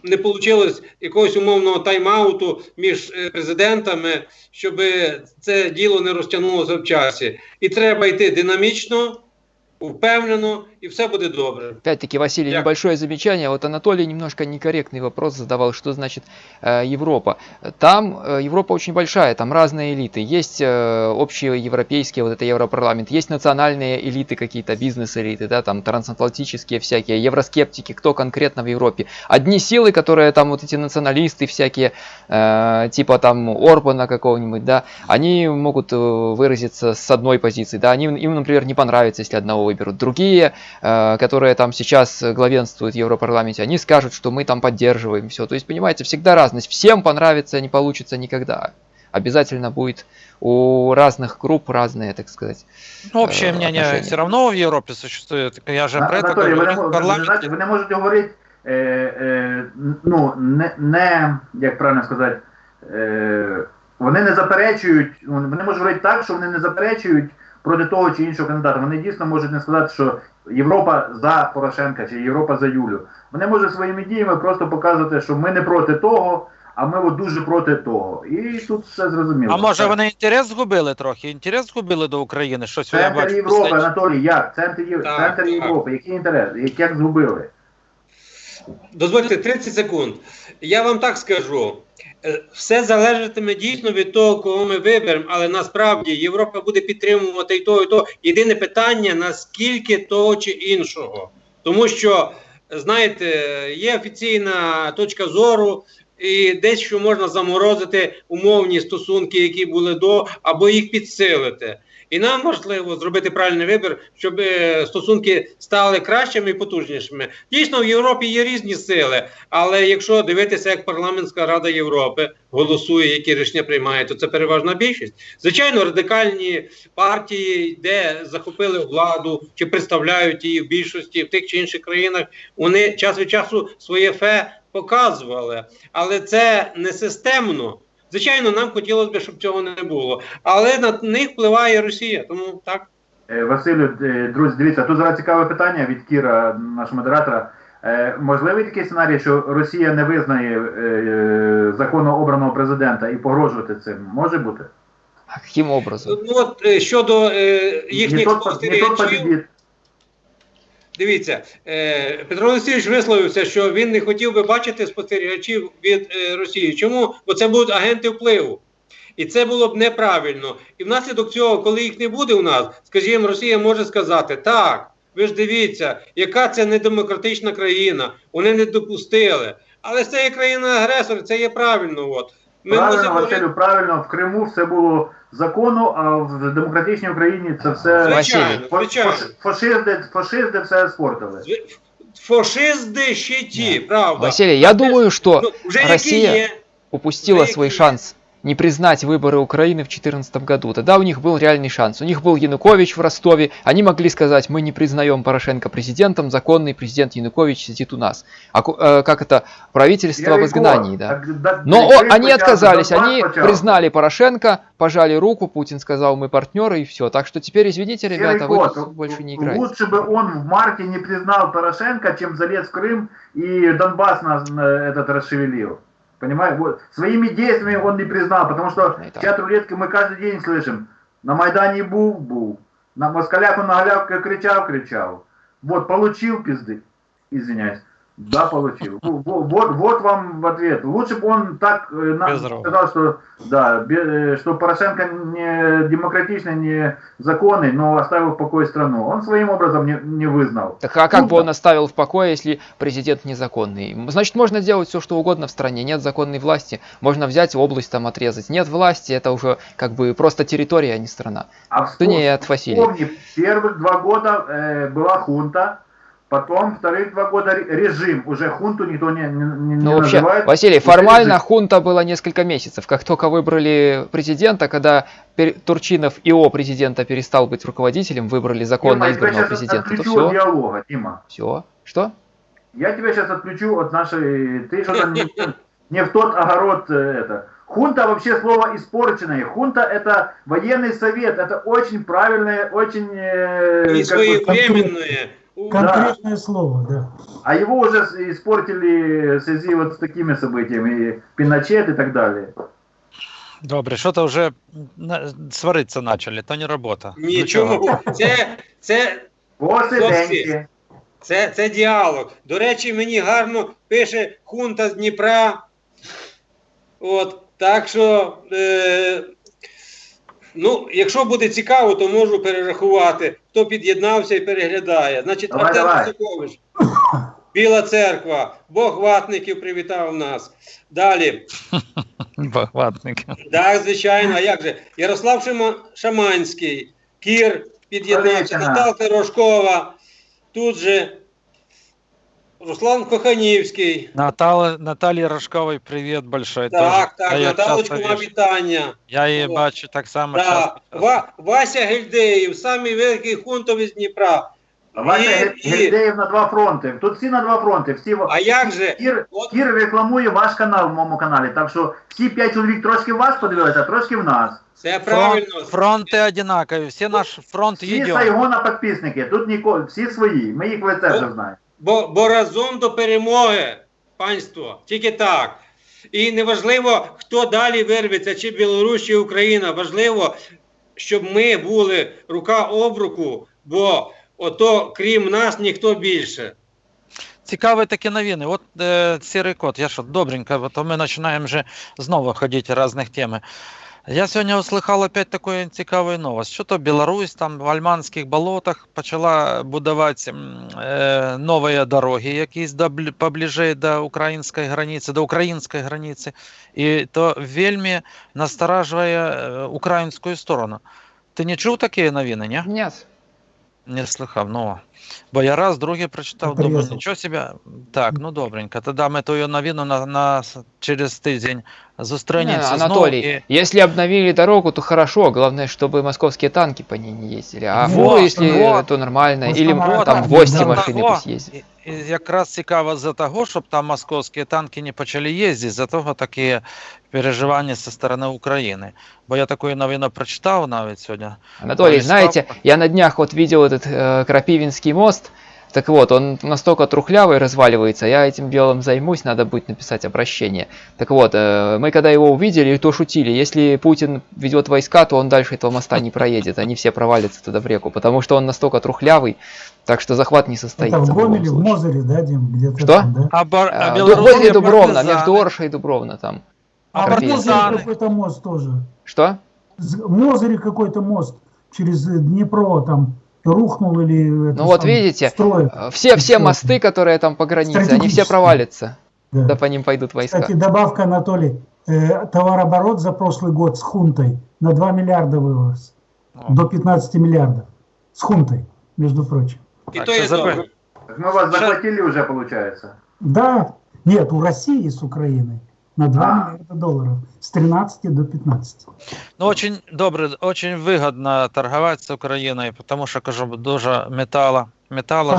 не вийшло якогось умовного тайм-ауту між е, президентами, щоб це діло не розтягнулося в часі. І треба йти динамічно, впевнено, і все буде добре. Опять-таки, Василий, Я- небольшое замечание. Вот Анатолий немножко некорректный вопрос задавал, что значит э, Европа. Там э, Европа очень большая, там разные элиты. Есть э, общие европейские, вот это Европарламент, есть национальные элиты какие-то, бизнес-элиты, да, там трансатлантические всякие, евроскептики, кто конкретно в Европе. Одни силы, которые там вот эти националисты всякие, э, типа там Орбана какого-нибудь, да, они могут э, выразиться с одной позиции, да, они, им, например, не понравится, если одного выберут. Другие которые там сейчас э, главенствуют в Европарламенте, они скажут, что мы там поддерживаем все. То есть, понимаете, всегда разность. Всем понравится не получится никогда. Обязательно будет у разных групп разные, так сказать. Ну, общее Э, мнение отношения. все равно в Европе существует. Я же А- про это не, говорю. мо- В ви, не парламенте знаєте, ви не можете говорити, е, е, ну, не, не, як правильно сказати, е, вони не заперечують, вони можуть говорити так, що вони не заперечують проти того чи іншого кандидата. Вони дійсно можуть не сказати, що Європа за Порошенка чи Європа за Юлю. Вони можуть своїми діями просто показувати, що ми не проти того, а ми от дуже проти того. І тут все зрозуміло. А може Так. вони інтерес згубили трохи? Інтерес згубили до України? Щось я бачу. Європи, останнє. Анатолій, як? Центр, Єв... Так, Центр так. Європи, який інтерес? Як, як згубили? Дозвольте 30 секунд. Я вам так скажу. Е, Все залежатиме дійсно від того, кого ми виберемо, але насправді Європа буде підтримувати і то, і то. Єдине питання, наскільки того чи іншого. Тому що, знаєте, є офіційна точка зору, і дещо можна заморозити умовні стосунки, які були до, або їх підсилити. І нам важливо зробити правильний вибір, щоб е, стосунки стали кращими і потужнішими. Дійсно, в Європі є різні сили, але якщо дивитися, як парламентська рада Європи голосує, які рішення приймає, то це переважна більшість. Звичайно, радикальні партії, де захопили владу чи представляють її в більшості в тих чи інших країнах, вони час від часу своє фе показували, але це не системно. Звичайно, нам хотілося б, щоб цього не було, але на них впливає Росія. Тому так. Е, Василю, е, друзі, дивіться, тут зараз цікаве питання від Кіра, нашого модератора. Е, Можливий такий сценарій, що Росія не визнає законно обраного президента і погрожувати цим? Може бути? А каким образом? Ну от щодо е, Не їхніх тот, не тот спостерігачів. Дивіться, е, Петро Олексійович висловився, що він не хотів би бачити спостерігачів від е, Росії. Чому? Бо це будуть агенти впливу. І це було б неправильно. І внаслідок цього, коли їх не буде у нас, скажімо, Росія може сказати, так, ви ж дивіться, яка це недемократична країна, вони не допустили. Але це є країна-агресор, це є правильно. От. Ми правильно, мусимо Василю, правильно, в Криму все було законно, а в демократичній Україні це все. Звичайно, фа- звичайно. фаши- фашисти, фашисти все спортили. Фашизди Фашисти ще ті, правда. Василий, я думаю, что Ну, вже Росія є. упустила свой шанс не признать выборы Украины в 2014 году. Тогда у них был реальный шанс. У них был Янукович в Ростове. Они могли сказать, мы не признаем Порошенко президентом, законный президент Янукович сидит у нас. А э, как это? Правительство в Велико. изгнании, да. Так, да, Но о- они отказались, они признали Порошенко, пожали руку, Путин сказал, мы партнеры и все. Так что теперь, извините, ребята, вы больше не играете. Лучше бы он в марте не признал Порошенко, чем залез в Крым и Донбасс нас на этот расшевелил. Понимаешь? Вот. Своими действиями он не признал, потому что Ну чат рулетки мы каждый день слышим. На Майдане був, був. На москалях он на галявке кричал, кричал. Вот, получил пизды. Извиняюсь. Да, получил. Во- во- Вот, вот вам в ответ. Лучше бы он так э, сказал, что да, э, что Порошенко не демократичный, не законный, но оставил в покое страну. Он своим образом не, не вызнал. Так а как Ну бы да. он оставил в покое, если президент незаконный? Значит, можно делать все, что угодно в стране. Нет законной власти. Можно взять область там отрезать. Нет власти, это уже как бы просто территория, а не страна. А Да вспомни, нет, Василий. вспомни, первых два года э, была хунта, потом вторых два года ре- режим. Уже хунту никто не, не, не Ну вообще, называет. Василий, формально режим. хунта была несколько месяцев. Как только выбрали президента, когда пер- Турчинов ИО президента перестал быть руководителем, выбрали законно Дима, я тебя избранного сейчас президента, то отключу от все. диалога, Дима. Все. Что? Я тебя сейчас отключу от нашей... Ты что-то не, не в тот огород э, это. Хунта вообще слово испорченное. Хунта это военный совет. Это очень правильное, очень... э, І как бы- Конкретное слово, да. а его уже испортили в связи вот с такими событиями. И Пиночет и так далее. Добре, що то вже сваритися почали, то не робота. Ну, чого? Нічого. Це, це, Посиденьки. це, це діалог. До речі, мені гарно пише хунта з Дніпра. От, так що, е, ну, якщо буде цікаво, то можу перерахувати, хто під'єднався і переглядає. Значить, Давай, Артем давай. Високович, Біла церква, Бог ватників привітав нас. Далі. *laughs* Багватники. Так, звичайно, а як же? Ярослав Шима- Шаманський, Кір під'єднався, Наталка Рожкова, тут же Руслан Коханівський. Наталі, Наталі Рожковій привіт большой. Так, теж. так, Я Наталочку вам вітання. Я її От. бачу так само Да. часто. Ва, Вася Гельдеєв, самий великий хунтовий з Дніпра. Вася І- і- Гельдеєв на два фронти. Тут всі на два фронти. Всі... А як же? Кір, От- Кір рекламує ваш канал в моєму каналі. Так що всі п'ять чоловік трошки вас подивилися, а трошки в нас. Це правильно. Фронт, фронти одинакові, всі наш фронт Всі. Сайгона підписники. Тут нікого, всі свої. Ми їх в лице вже знаємо. Бо, бо разом до перемоги, панство, тільки так. І неважливо, хто далі вирветься, чи Білорусь, чи Україна. Важливо, щоб ми були рука об руку, бо ото крім нас ніхто більше. Цікаві такі новини. От е, сірий кот, я що, добренько, бо то ми починаємо вже знову ходити різних теми. Я сьогодні услыхав опять таку цікаву новость. Що то Білорусь там в Альманських болотах почала будувати е, нові дороги, якісь до, поближе до української границі, до української границі. І то вельми насторажує е, українську сторону. Ти не чув такі новини, ні? Нет. Не слыхав, ну. Бо я раз, другий прочитав, думаю, нічого себе. Так, ну добренько. Тоді ми ту новину на, на через тиждень Не, зустрінемося знову. Анатолий, І... если обновили дорогу, то хорошо. Главное, чтобы московские танки по ней не ездили. А Вот, если вот. то нормально. Вот Или самое там так, гости да. машины Того, пусть ездят. І, і якраз цікаво за того, щоб там московські танки не почали їздити, за того такі переживання зі сторони України. Бо я таку новину прочитав навіть сьогодні. Анатолий, Полистал. знаете, я на днях вот видел этот э, Крапивинский мост. так вот, он настолько трухлявый разваливается, я этим делом займусь, надо будет написать обращение. Так вот, э, мы когда его увидели, то шутили, если Путин ведет войска, то он дальше этого моста не проедет, они все провалятся туда в реку, потому что он настолько трухлявый, так что захват не состоится. Это в Гомеле, в случае. Мозыре, да, Дим? Где-то Что? там, да? А, бар, а білоруські возле Дубровна, партизани- между Оршей и Дубровна там. А А в какой-то мост тоже. Что? В Мозыре какой-то мост через Днепро там рухнул или... это Ну вот самое, видите, Строят. Э, Все, все мосты, которые там по границе, они все провалятся, Да. да по ним пойдут войска. Кстати, добавка, Анатолий. Э, товарооборот за прошлый год с хунтой на 2 миллиарда вырос. О. До 15 миллиардов. С хунтой, между прочим. І Так, то добре. Так мы вас захватили уже, получается. Да, нет, у России с Украиной на 2 А. миллиарда долларов. С 13 до 15. Ну, очень добре, очень вигідно торгувати з Україною, тому що кажу, дуже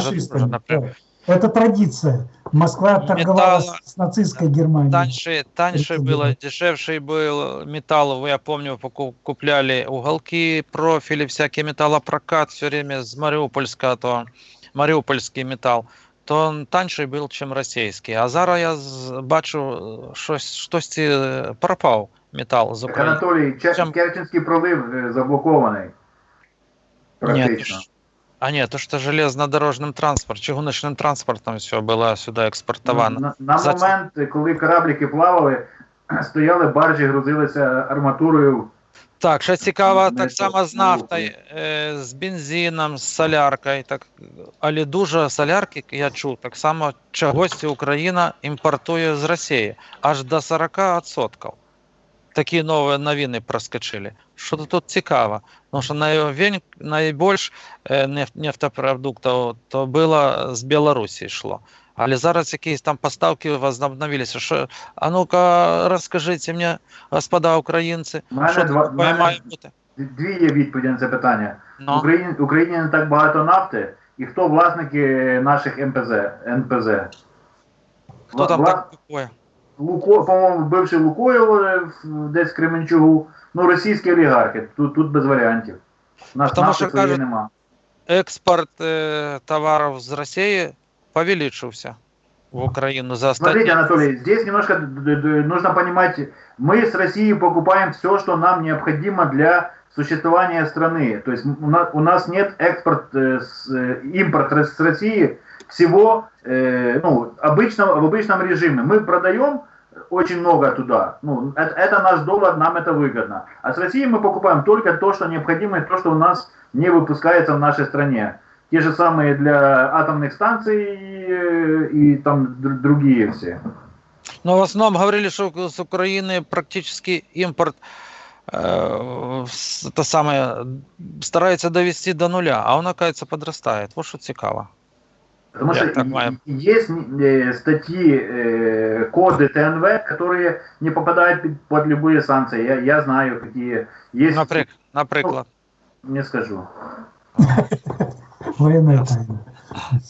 Фашистами. напряму. да. Это традиция. Москва торговала Металла. с нацистской Германией. Таньше, таньше было, дешевший был металл. Я помню, поку- купляли уголки, профили, всякий металлопрокат все время с Мариупольска, то Мариупольский металл. То он таньший був, чим російський. А зараз я з- бачу, щось, щось е, пропав метал з Так, України. Анатолій, Че- Чим- Керченський пролив е, заблокований. Нет, Практично. ж- а нет, то что железнодорожным транспортом, чугуночным транспортом все было сюда экспортовано. На, на За- момент, коли корабліки плавали, *clears throat* стояли баржі, грузилися арматурою. так, ще цікаво, Ну, так само з ну, нафтою, е, з бензином, з соляркою. Так, але дуже солярки, я чув, так само чогось Україна імпортує з Росії аж до 40%. Такі нові новини проскочили. Що тут цікаво? Тому що найвень- найбільш е, неф- нефтепродуктів то було з Білорусі йшло. Але зараз якісь там поставки возобновилися. Що, а ну-ка, розкажіть мені, господа українці, мене що два- має бути? Дві є відповіді на це питання. В Ну. Україні, Україні не так багато нафти, і хто власники наших МПЗ, НПЗ? Хто там вла- так купує? Луко, по-моєму, бивший Лукойл е, десь в Кременчугу. Ну, російські олігархи. Тут, тут без варіантів. Нас Тому нафти що кажуть, нема. Експорт е, товарів з Росії повеличився в Україну за Смотрите, останні. Анатолий, здесь немножко нужно понимать, мы с Россией покупаем все, что нам необходимо для существования страны. То есть у нас, нет экспорт, э, с, э, импорт с России всего э, ну, обычного, в обычном режиме. Мы продаем очень много туда. Ну, это, это наш доллар, нам это выгодно. А с России мы покупаем только то, что необходимо, и то, что у нас не выпускается в нашей стране. Те же самые для атомных станций э, и там др- другие все. Ну, в основному говорили, що з України практично імпорт е, с- те саме, старається довести до нуля, а він, оказывается, подростає. Ось що цікаво. Потому Я что так и- понимаю. есть э, статьи, э, коды ТНВ, которые не попадают под- под любые санкции. Я, я знаю, какие есть. Наприк, наприклад. Не скажу. Военная тайна.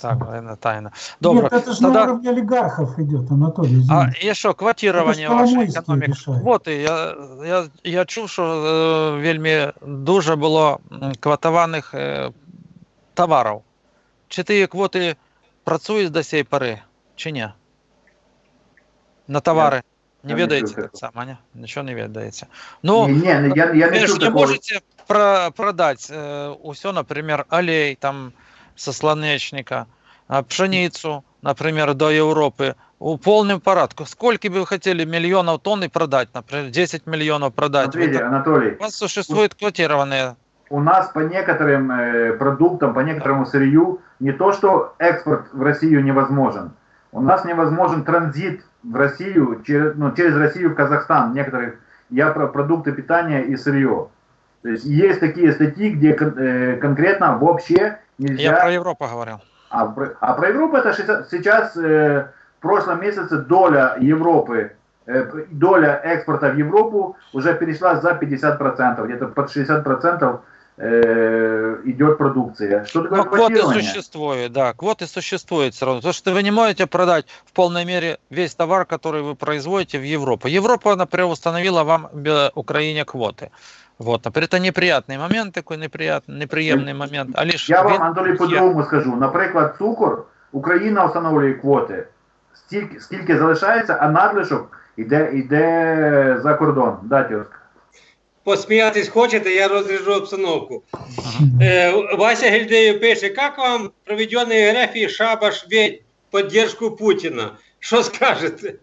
Так, воєнна тайна. Добре. Нет, это же на уровне олигархов идет, Анатолий. А извини. і що, квотирование вашої Коломойський. Вот, і я, я, я чув, що е, вельми дуже було квотованих е, товарів. Чи ті квоти працюють до цієї пори, чи ні? На товари. Не я не чув так само, ні? Нічого не відається. Ну, не, не, я, я не не можете про продать э, все, например, олей там со слонечника, а пшеницу, например, до Европы. у полном порядке. Сколько бы вы хотели миллионов тонн и продать, например, 10 миллионов продать? Смотрите, так- Анатолий, У вас существуют квотированные. у нас по некоторым э, продуктам, по некоторому сырью не то, что экспорт в Россию невозможен. У нас невозможен транзит в Россию через, ну, через Россию в Казахстан некоторых. Я про продукты питания и сырье. То есть есть такие статьи, где э, конкретно вообще нельзя. Я про Европу говорил. А, про, а про Европу это сейчас э, в прошлом месяце доля Европы, э, доля экспорта в Европу уже перешла за 50%, где-то под 60% э, идет продукция. Что такое квоты существуют, да, квоты существуют все равно. То, что вы не можете продать в полной мере весь товар, который вы производите в Европу. Европа, например, установила вам Украине квоты. Вот, например, это неприятный момент, такой неприятный, неприємний момент. А лишь Я вам, він Анатолій, є. по-другому скажу. Наприклад, цукор, Україна встановлює квоти. Стільки, скільки залишається, а надлишок іде, іде за кордон. Да, тьоска? Посміятись хочете, я розріжу обстановку. Е, Вася Гільдеєв пише, як вам проведений РФ шабаш ведь поддержку Путіна? Що скажете?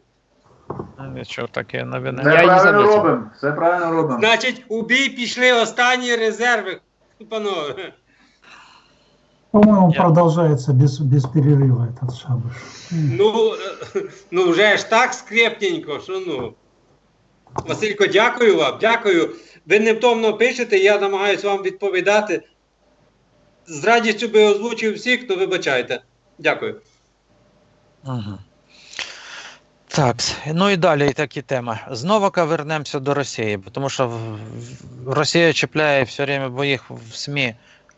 Нічого таке новини. Все Я правильно робимо. Все правильно робимо. Значить, у бій пішли останні резерви. Панове. По-моему, Я- продолжается без, без перерыва этот шабаш. Ну, е, ну вже ж так скрепненько, що ну. Василько, дякую вам, дякую. Ви невтомно пишете, я намагаюся вам відповідати. З радістю би озвучив всіх, то вибачайте. Дякую. Угу. Так, ну і далі такі теми. Знову вернемося до Росії, бо тому що в- в- Росія чіпляє все время, бо їх в СМІ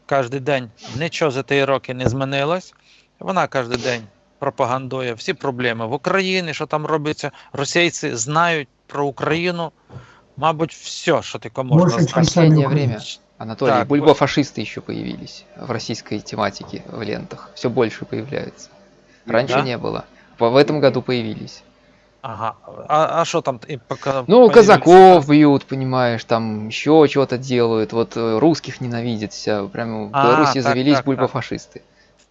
кожен день нічого за ті роки не змінилось. Вона кожен день пропагандує всі проблеми в Україні, що там робиться. Російці знають про Україну, мабуть, все, що тільки можна Больше, знати. чем сами Последнее украинцы. время, Анатолий, Так, бульбофашисты еще появились в российской тематике в лентах. Все больше появляются. Раньше Да? не было. По- В этом году появились. Ага. А, а що там? Ну, казаков бьют, понимаешь, там еще что-то делают. Вот э, русских ненавидят вся. Прямо в А, Беларуси так, завелись так, так. бульбофашисты.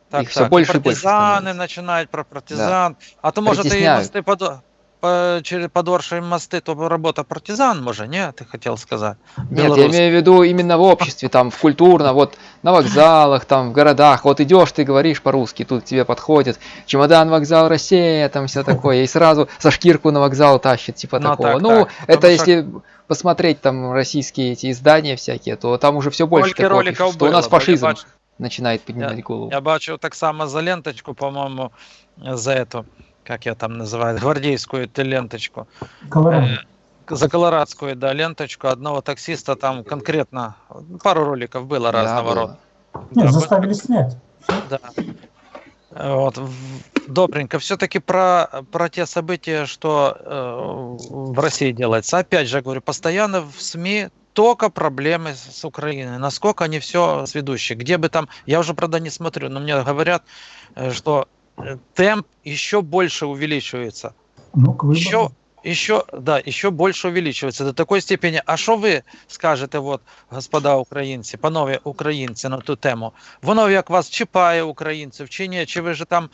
Так, все так. більше і і больше. партизани становиться. про партизан. А то может, и ты Притісняють. мости подо... по... через подоршие мости, то робота партизан, може, ні? Ти хотів сказати? Нет, я Белорус. имею в виду именно в обществе, там, в культурно, вот на вокзалах, там, в городах. Вот идешь, ты говоришь по-русски, тут к тебе подходит чемодан, вокзал, Россия, там все такое. И сразу за шкирку на вокзал тащит, типа Ну, такого. так, ну, так. это Потому что- если посмотреть там российские эти издания всякие, то там уже все больше Скільки такого роликів пишут, что у було, нас бо я фашизм бачу- начинает поднимать голову. Я бачив так само за ленточку, по-моєму, за эту, як я там називаю, *laughs* гвардейську ту ленточку. Колорадо. Э, За колорадскую, да, ленточку одного таксиста там конкретно, пару роликов было Да, разного было. рода. Нет, Да, заставили снять. Да. Вот, добренько. Все-таки про, про те события, что э, в России делается. Опять же, говорю, постоянно в СМИ только проблемы с Украиной. Насколько они все сведущие. Где бы там, я уже, правда, не смотрю, но мне говорят, э, что темп еще больше увеличивается. Ну, к. Еще, еще, да, еще больше увеличивается до такой степени. А що ви скажете, от, господа українці, панове українці, на ту тему? Воно як вас чіпає українців, чи ні? Чи ви ж там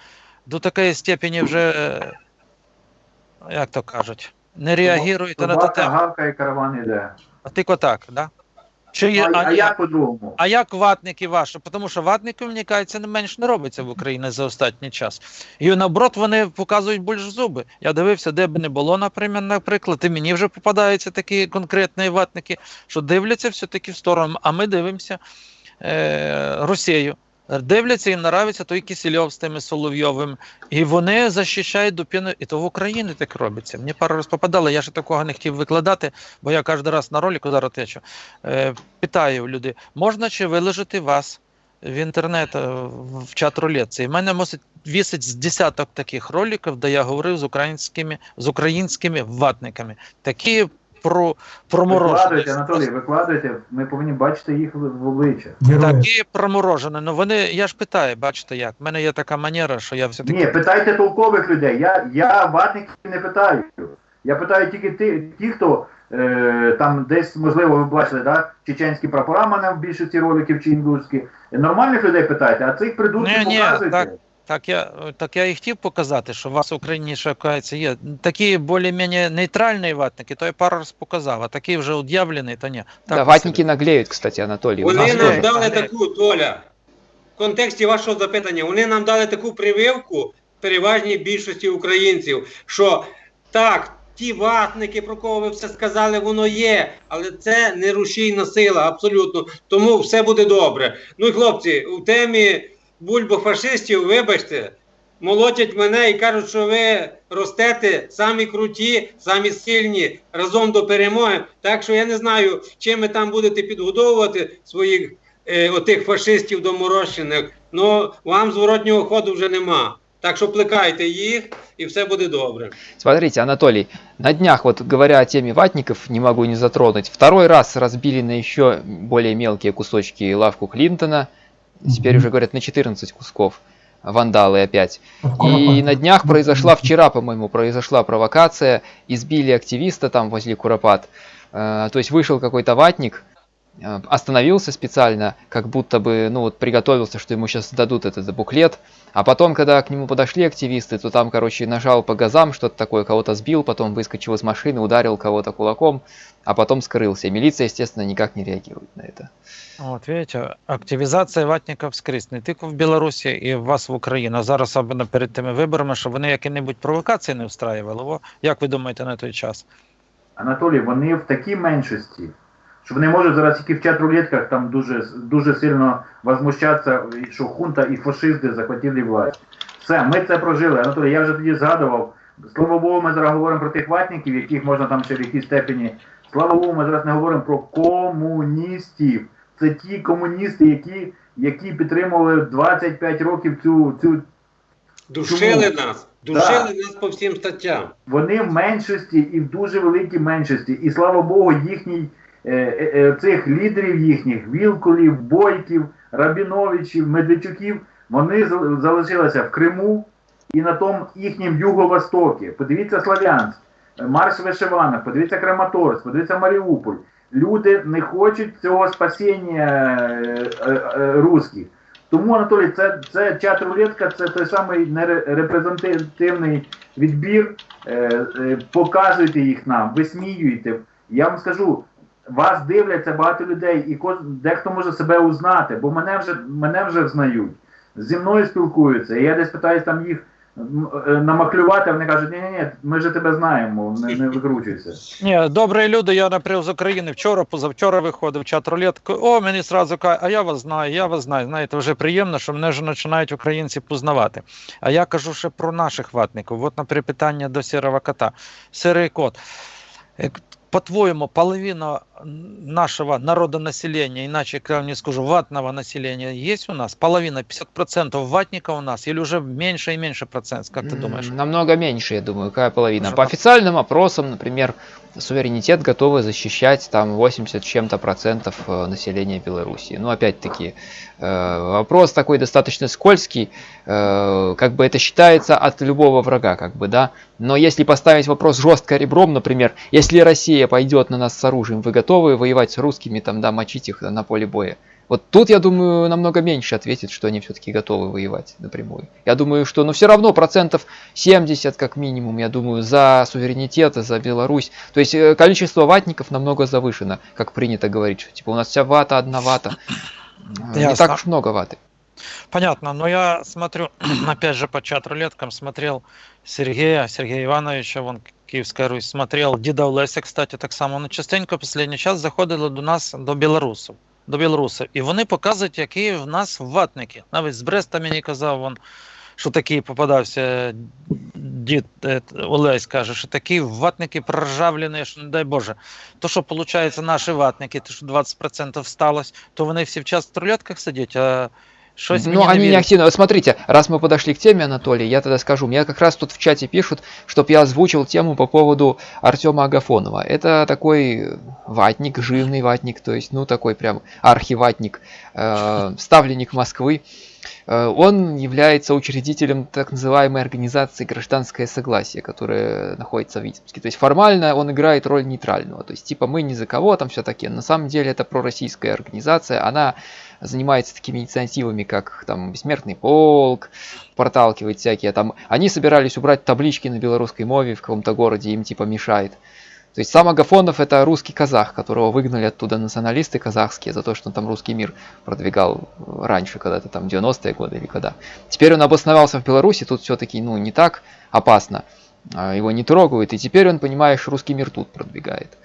до такої степені вже, е, як то кажуть, не реагуєте на ту тему? гавкає, караван іде. А тільки так, да? Чи, є- А, а, як по-другому? а як ватники ваші? Тому що ватники, мені кажеться, не менш не робиться в Україні за останній час. І наоборот, вони показують більш зуби. Я дивився, де б не було, наприклад, і мені вже попадаються такі конкретні ватники, що дивляться все-таки в сторону, а ми дивимося е, Росію. Дивляться, їм нравиться той Кисельов з тими Соловйовим, і вони захищають дупіну, і то в Україні так робиться. Мені пару раз попадало, я ще такого не хотів викладати, бо я кожен раз на ролику зараз течу. Е, питаю люди, можна чи виложити вас в інтернет е, в чат рулетці? І в мене мусить вісить з десяток таких роликів, де я говорив з українськими, з українськими ватниками. Такі про проморожені. Викладуйте, Анатолій, викладуйте. Ми повинні бачити їх в, обличчя. Герои. Такі проморожені. Ну вони, я ж питаю, бачите як. В мене є така манера, що я все-таки. Ні, питайте толкових людей. Я, я ватників не питаю. Я питаю тільки ті, ті хто е, там десь, можливо, ви бачили, да, чеченські прапора в мене в більшості роликів чи індуські. Нормальних людей питайте, а цих придурків Ні, ні, показуйте. так. Так я, так я і хотів показати, що у вас в Україні ще кажеться, є такі більш-менш нейтральні ватники, то я пару раз показав, а такі вже уд'явлені, то ні. Так, да, ватники наглеют, кстати, Анатолий. У Вони нам тоже. дали таку Толя. В контексті вашого запитання, вони нам дали таку прививку переважній більшості українців, що так, ті ватники, про кого ви все сказали, воно є, але це не рушійна сила, абсолютно. Тому все буде добре. Ну і хлопці, у темі бульбофашистів, вибачте, молотять мене і кажуть, що ви ростете самі круті, самі сильні разом до перемоги. Так що я не знаю, чим ви там будете підгодовувати своїх е, отих фашистів доморощених. Ну вам зворотнього ходу вже нема. Так що плекайте їх і все буде добре. Смотрите, Анатолий, на днях, вот говоря о теме ватников, не могу не затронуть. Второй раз разбили на еще более мелкие кусочки лавку Клинтона. Теперь Мгм. уже говорят на 14 кусков. Вандалы опять. От И на днях произошла, вчера, по-моему, произошла провокация. Избили активиста там возле Куропат. Э, То есть вышел какой-то ватник, остановился специально, как будто бы, ну вот, приготовился, что ему сейчас дадут этот буклет. А потом, когда к нему подошли активисты, то там, короче, нажал по газам, что-то такое, кого-то сбил, потом выскочил из машины, ударил кого-то кулаком, а потом скрылся. И милиция, естественно, никак не реагирует на это. От, видите, активізація ватників скрізь, не тільки в Білорусі і в вас в Україні. А зараз особливо перед тими виборами, щоб вони які-небудь провокації не встраювали. О, як ви думаєте на той час? Анатолій, вони в такій меншості, Що вони можуть зараз тільки в чат-рулетках там дуже, дуже сильно возмущатися, що хунта і фашисти захватили власть. Все, ми це прожили. Анатолій, я вже тоді згадував. Слава Богу, ми зараз говоримо про тих ватників, яких можна там ще в якійсь степені. Слава Богу, ми зараз не говоримо про комуністів. Це ті комуністи, які, які підтримували 25 років цю, цю Душили Чому? нас, душили нас по всім статтям. вони в меншості і в дуже великій меншості. І слава Богу, їхній цих лідерів їхніх, Вілкулів, Бойків, Рабіновичів, Медведчуків, вони залишилися в Криму і на тому їхнім юго-востокі. Подивіться Славянськ, е, Марш Вишиванок, подивіться Краматорськ, подивіться Маріуполь. Люди не хочуть цього спасіння е, е, е, русських. Тому, Анатолій, це, це чат рулетка, це той самий нерепрезентативний відбір. Е, е, показуйте їх нам, висміюйте. Я вам скажу, вас дивляться багато людей, і дехто може себе узнати, бо мене вже, мене вже взнають. Зі мною спілкуються. І я десь питаюсь там їх е, намаклювати, вони кажуть, ні, ні, ні, ми вже тебе знаємо, не, не викручуйся. Ні, добрі люди, я, наприклад, з України вчора, позавчора виходив чат рулетку. О, мені сразу кажуть, а я вас знаю, я вас знаю. Знаєте, вже приємно, що мене вже починають українці познавати. А я кажу ще про наших ватників. От, наприклад, питання до сірого кота. Сирий кот. По-твоему, половина нашего народонаселения, иначе я не скажу, ватного населения есть у нас? Половина, 50% ватников у нас? Или уже меньше и меньше процент, как ты думаешь? Намного меньше, я думаю, какая половина. По по- официальным опросам, например, суверенитет готовы защищать там 80 с чем-то процентов э, населения Беларуси. Ну, опять-таки, э, вопрос такой достаточно скользкий, э, как бы это считается от любого врага, как бы, да. Но если поставить вопрос жестко ребром, например, если Россия пойдет на нас с оружием, вы готовы воевать с русскими, там, да, мочить их на поле боя? Вот тут, я думаю, намного меньше ответит, что они все-таки готовы воевать напрямую. Я думаю, что, ну, все равно процентов 70 как минимум, я думаю, за суверенитет, за Беларусь. То есть э, количество ватников намного завышено, как принято говорить, что типа у нас вся вата, одна вата. *clears throat* Э, Не Ясно. так уж много ваты. Понятно, но я смотрю, *clears throat* опять же, по чат-рулеткам смотрел Сергея, Сергея Ивановича, вон Киевская Русь, смотрел Діда Олеся, кстати, так само. Ну, частенько останній час заходили до нас, до білорусів. До білорусів. І вони показують, які в нас ватники. Навіть з Бреста мені казав, вон, що такий попадався дід е, Олесь каже, що такі ватники проржавлені, що не дай Боже. То, що виходить, наші ватники, то що 20% сталося, то вони всі в час в трольотках сидять, а щось Ну, мені не они не вірить. активно. Вот смотрите, раз мы подошли к теме, Анатолий, я тогда скажу. Мне как раз тут в чате пишут, чтобы я озвучил тему по поводу Артема Агафонова. Это такой ватник, жирный ватник, то есть, ну, такой прям архиватник, э, ставленник Москвы. Э, Он является учредителем так называемой организации «Гражданское согласие», которая находится в Витебске. То есть формально он играет роль нейтрального. То есть типа мы ни за кого там все таки На самом деле это пророссийская организация. Она занимается такими инициативами, как там Бессмертный полк, проталкивает всякие там. Они собирались убрать таблички на белорусской мове в каком-то городе, им типа мешает. То есть сам Агафонов это русский казах, которого выгнали оттуда националисты казахские за то, что он там русский мир продвигал раньше, когда-то там 90-е годы или когда. Теперь он обосновался в Беларуси, тут все-таки ну не так опасно, а, его не трогают, и теперь он, понимаешь, русский мир тут продвигает.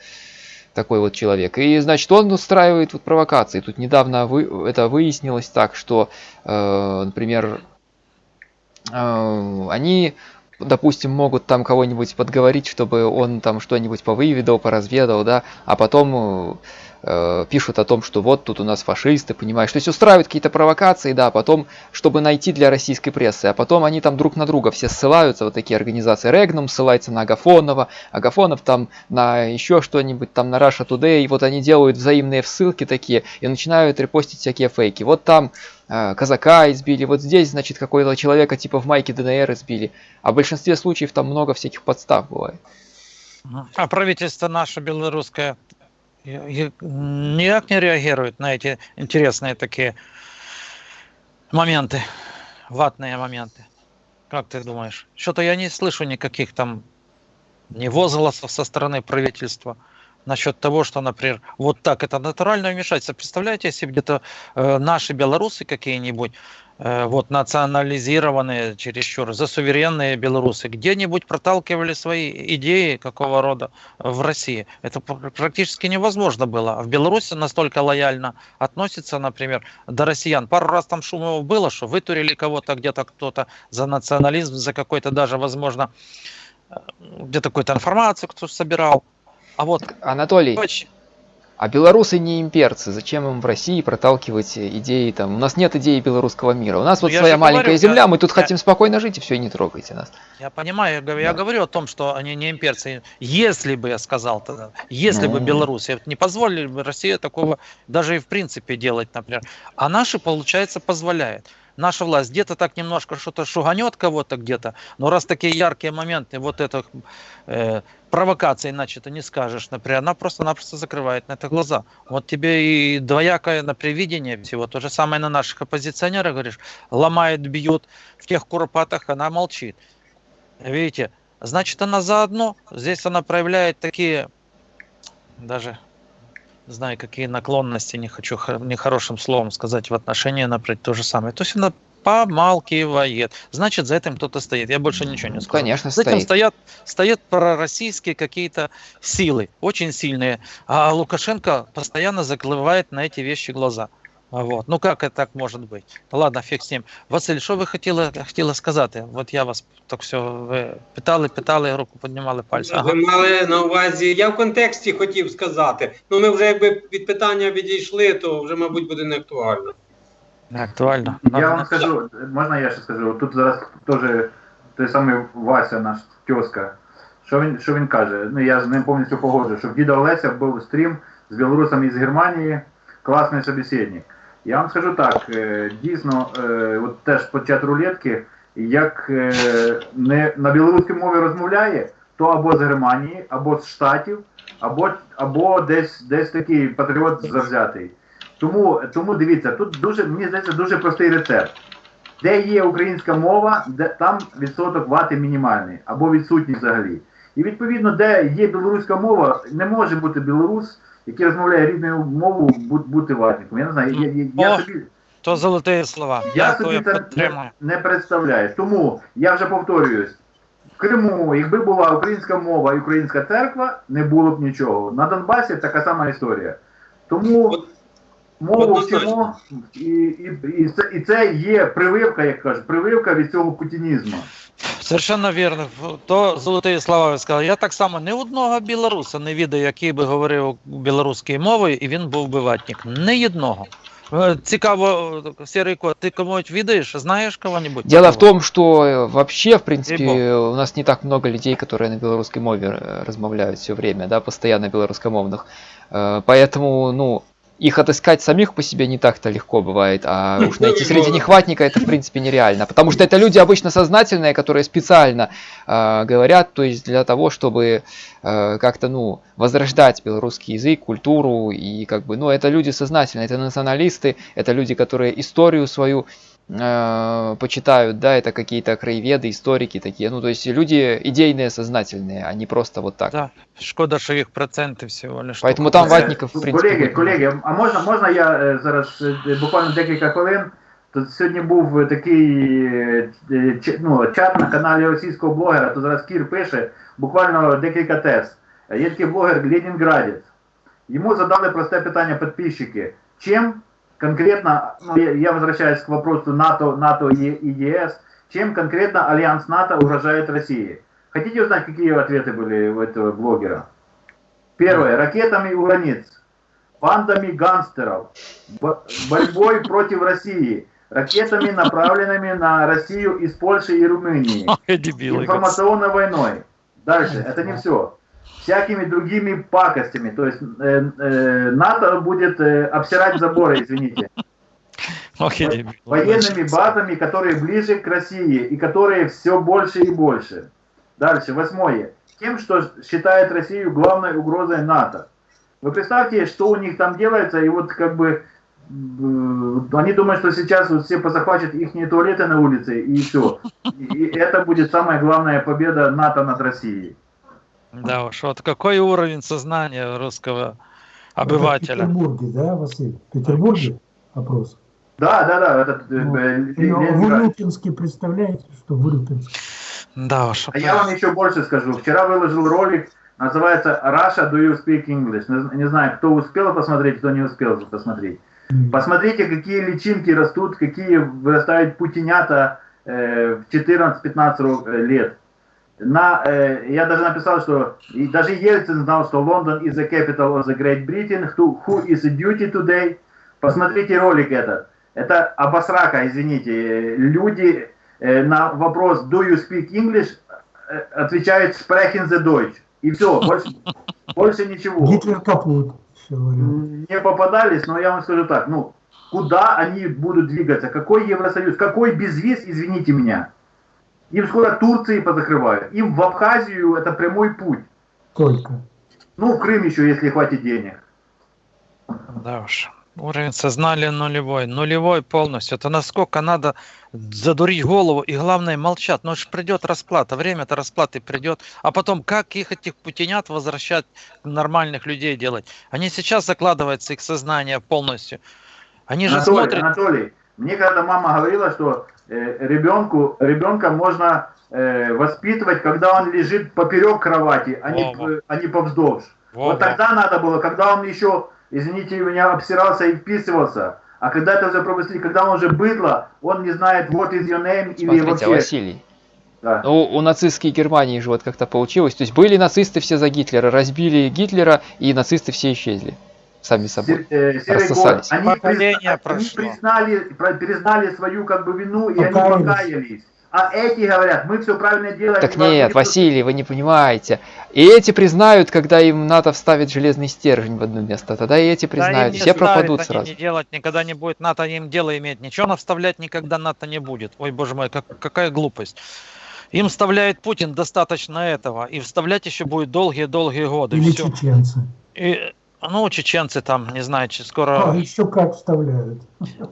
Такой вот человек. И, значит, он устраивает вот провокации. Тут недавно вы, это выяснилось так, что, э, например, э, они допустим, могут там кого-нибудь подговорить, чтобы он там что-нибудь повыведал, поразведал, да, а потом э, пишут о том, что вот тут у нас фашисты, понимаешь, то есть устраивают какие-то провокации, да, потом, чтобы найти для российской прессы, а потом они там друг на друга все ссылаются, вот такие организации, Регнум ссылается на Агафонова, Агафонов там на еще что-нибудь, там на Russia Today, и вот они делают взаимные ссылки такие и начинают репостить всякие фейки. Вот там э, казака избили, вот здесь, значит, какой-то человека типа в майке ДНР избили. А в большинстве случаев там много всяких подстав бывает. А правительство наше белорусское никак не реагирует на эти интересные такие моменты, ватные моменты. Как ты думаешь? Что-то я не слышу никаких там ни возгласов со стороны правительства насчет того, что, например, вот так это натуральное вмешательство. Представляете, если где-то э, наши белорусы какие-нибудь, вот национализированные чересчур, за суверенные белорусы, где-нибудь проталкивали свои идеи какого рода в России. Это пр- практически невозможно было. А В Беларуси настолько лояльно относится, например, до россиян. Пару раз там шумов было, что вытурили кого-то где-то кто-то за национализм, за какой-то даже, возможно, э, где-то какую-то информацию кто собирал. А вот Анатолий, очень- а белорусы не имперцы, зачем им в России проталкивать идеи там? У нас нет идеи белорусского мира. У нас Ну, вот своя маленькая говорю, земля, я- мы тут я- хотим спокойно жить, и все, и не трогайте нас. Я понимаю, я, говорю- я Да. говорю о том, что они не имперцы. Если бы я сказал тогда, если бы Ну. Беларусь не позволили бы Россия такого даже и в принципе делать, например. А наши, получается, позволяет. Наша власть где-то так немножко что-то шуганет кого-то где-то, но раз такие яркие моменты, вот это э, провокации, иначе ты не скажешь, например, она просто-напросто закрывает на это глаза. Вот тебе и двоякое на привидение всего. То же самое на наших оппозиционеров, говоришь, ломают, бьют в тех куропатах, она молчит. Видите, значит, она заодно. Здесь она проявляет такие, даже знаю, какие наклонности, не хочу хо- нехорошим словом сказать в отношении, например, то же самое. То есть она помалкивает. Значит, за этим кто-то стоит. Я больше ничего не скажу. Конечно, За этим стоит. стоят, стоят пророссийские какие-то силы, очень сильные. А Лукашенко постоянно закрывает на эти вещи глаза. Вот. Ну как это так может быть? Ну ладно, фиг з ним. Василь, що ви хотіли, хотіли сказати? От я вас так все ви питали, питали, руку піднімали пальці. Ага. Ви мали на увазі, я в контексті хотів сказати. Ну ми вже якби від питання відійшли, то вже, мабуть, буде не актуально. Не актуально. Я вам скажу, можна я ще скажу? Тут зараз теж той самий Вася, наш тьоска. Що він, що він каже? Ну я з ним повністю погоджую, що в діда Олеся був стрім з білорусами із Германії, класний собеседник. Я вам скажу так, е, дійсно, е, от теж по чат рулетки, як е, не на білоруській мові розмовляє, то або з Германії, або з Штатів, або, або десь, десь такий патріот завзятий. Тому, тому дивіться, тут дуже, мені здається, дуже простий рецепт. Де є українська мова, де там відсоток вати мінімальний або відсутній взагалі. І відповідно, де є білоруська мова, не може бути білорус, який розмовляє рідною мовою, бу- бути ватником. Я не знаю, я, я, я собі, То золоті слова. я Я собі це не, не представляю. Тому я вже повторююсь. В Криму, якби була українська мова і українська церква, не було б нічого. На Донбасі така сама історія. Тому От- мову однозначно. вчимо, і, і, і, це, і це є прививка, як кажуть, прививка від цього путінізму. Совершенно вірно. То золоті слова ви сказали. Я так само ні одного білоруса не відаю, який би говорив білоруською мовою, і він був би ватник. Ні одного. Е, Цікаво, Сірий кот, ти комусь відаєш? Знаєш кого-нибудь? Дело в такого? том, что э, вообще, в принципе, Ей-богу. у нас не так много людей, которые на белорусской мове э, размовляют все время, да, постоянно белорусскомовных. Э, Поэтому, ну, их отыскать самих по себе не так-то легко бывает, а уж найти среди Ну, них ватника это в принципе нереально. Потому что это люди обычно сознательные, которые специально э, говорят, то есть для того, чтобы э, как-то, ну, возрождать белорусский язык, культуру, и как бы, ну, это люди сознательные, это националисты, это люди, которые историю свою э, почитают, да, это какие-то краеведы, историки такие, ну, то есть люди идейные, сознательные, а не просто вот так. Да, шкода, що їх проценти всього лиш. Поэтому тільки там це. ватников, в принципе, Колеги, быть не колеги, а можна, можна я е, зараз е, буквально декілька хвилин? Тут сьогодні був такий е, е, ч- ну, чат на каналі російського блогера, то зараз Кір пише буквально декілька тез. Е, Є такий блогер Ленінградець. Йому задали просте питання підписчики. Чим конкретно, я, возвращаюсь к вопросу НАТО, НАТО и, ЕС, чем конкретно Альянс НАТО угрожает России? Хотите узнать, какие ответы были у этого блогера? Первое. Ракетами у границ, бандами гангстеров, бо- борьбой против России, ракетами, направленными на Россию из Польши и Румынии, информационной войной. Дальше, это не все. Всякими другими пакостями. То есть э, э, НАТО будет э, обсирать заборы, извините. Военными базами, которые ближе к России и которые все больше и больше. Дальше, восьмое. Тем, что считает Россию главной угрозой НАТО. Вы представьте, что у них там делается, и вот как бы они думают, что сейчас вот все позахватят их туалеты на улице, и все. И это будет самая главная победа НАТО над Россией. Да уж, вот какой уровень сознания русского Это в обывателя. Петербурге, да, Василий? В Петербурге опрос. Да, да, да, этот э, Ну, э, В. Урюпинске, представляете, что в Урюпинске? Да уж. А я вам еще больше скажу. Вчера выложил ролик, называется Russia, do you speak English? Не, не знаю, кто успел посмотреть, кто не успел посмотреть. Посмотрите, какие личинки растут, какие вырастают путинята э, в 14-15 ро- э, лет. На, э, я даже написал, что и даже Ельцин знал, что Лондон is the capital of the Great Britain, who, who is duty today. Посмотрите ролик этот. Это обосрака, извините. Люди э, на вопрос do you speak English э, отвечают sprechen the Deutsch. И все, больше, *laughs* больше ничего Гитлер капут. Не попадались, но я вам скажу так, ну, куда они будут двигаться, какой Евросоюз, какой безвиз, извините меня. Им скоро Турции позакрывают, им в Абхазию это прямой путь. Только. Ну, в Крым еще, если хватит денег. Да уж. Уровень сознания нулевой. Нулевой полностью. Это насколько надо задурить голову и главное молчать. Ну ж придет расплата, время-то расплаты придет. А потом как их этих путинят возвращать нормальных людей делать? Они сейчас закладываются их сознание полностью. Они же Анатолий, смотрят. Анатолий, мне когда мама говорила, что ребенку, ребенка можно э, воспитывать, когда он лежит поперек кровати, а не, Во-во. э, а не повздовж. Во-во. Вот тогда надо было, когда он еще, извините меня, обсирался и вписывался. А когда это уже пропустили, когда он уже быдло, он не знает, what is your name, или Смотрите, вообще... Василий, Да. ну, у нацистской Германии же вот как-то получилось. То есть были нацисты все за Гитлера, разбили Гитлера, и нацисты все исчезли. Сами собой. Э, Серый год. Они, призна- они признали, признали свою как бы вину, и они Покаялись. А эти говорят, мы все правильно делаем. Так нет, не Василий, вы не понимаете. И эти признают, когда им НАТО вставит железный стержень в одно место. Тогда и эти Да признают. не Все ставят, пропадут они сразу. не делать никогда не будет. НАТО им дело иметь. Ничего нам вставлять никогда НАТО не будет. Ой, боже мой, как, какая глупость. Им вставляет Путин достаточно этого. И вставлять еще будет долгие-долгие годы. Или Всё. чеченцы. И, ну, чеченцы там, не знаю, че- А, скоро... еще как вставляют.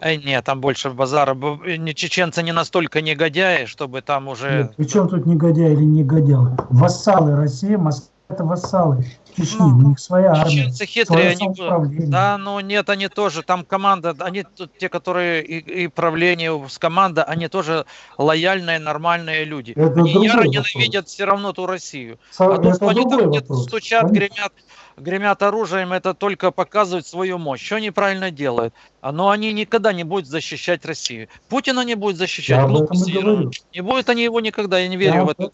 Эй, нет, там больше базара. Не- Чеченцы не настолько негодяи, чтобы там уже... Нет, причем тут негодяй или негодяй? Вассалы России, Москва это вассалы Чечни, Ну, у них своя армия. Чеченцы хитрые, они... Да, ну нет, они тоже, там команда, они тут те, которые и, и правление с команда, они тоже лояльные, нормальные люди. Это они другой яро вопрос. ненавидят все равно ту Россию. Со- А что они там где-то стучат, Они- гремят, гремят оружием, это только показывает свою мощь. Что они правильно делают? Но они никогда не будут защищать Россию. Путина не будет защищать. Я глупости. Не будет они его никогда, я не верю Я в это.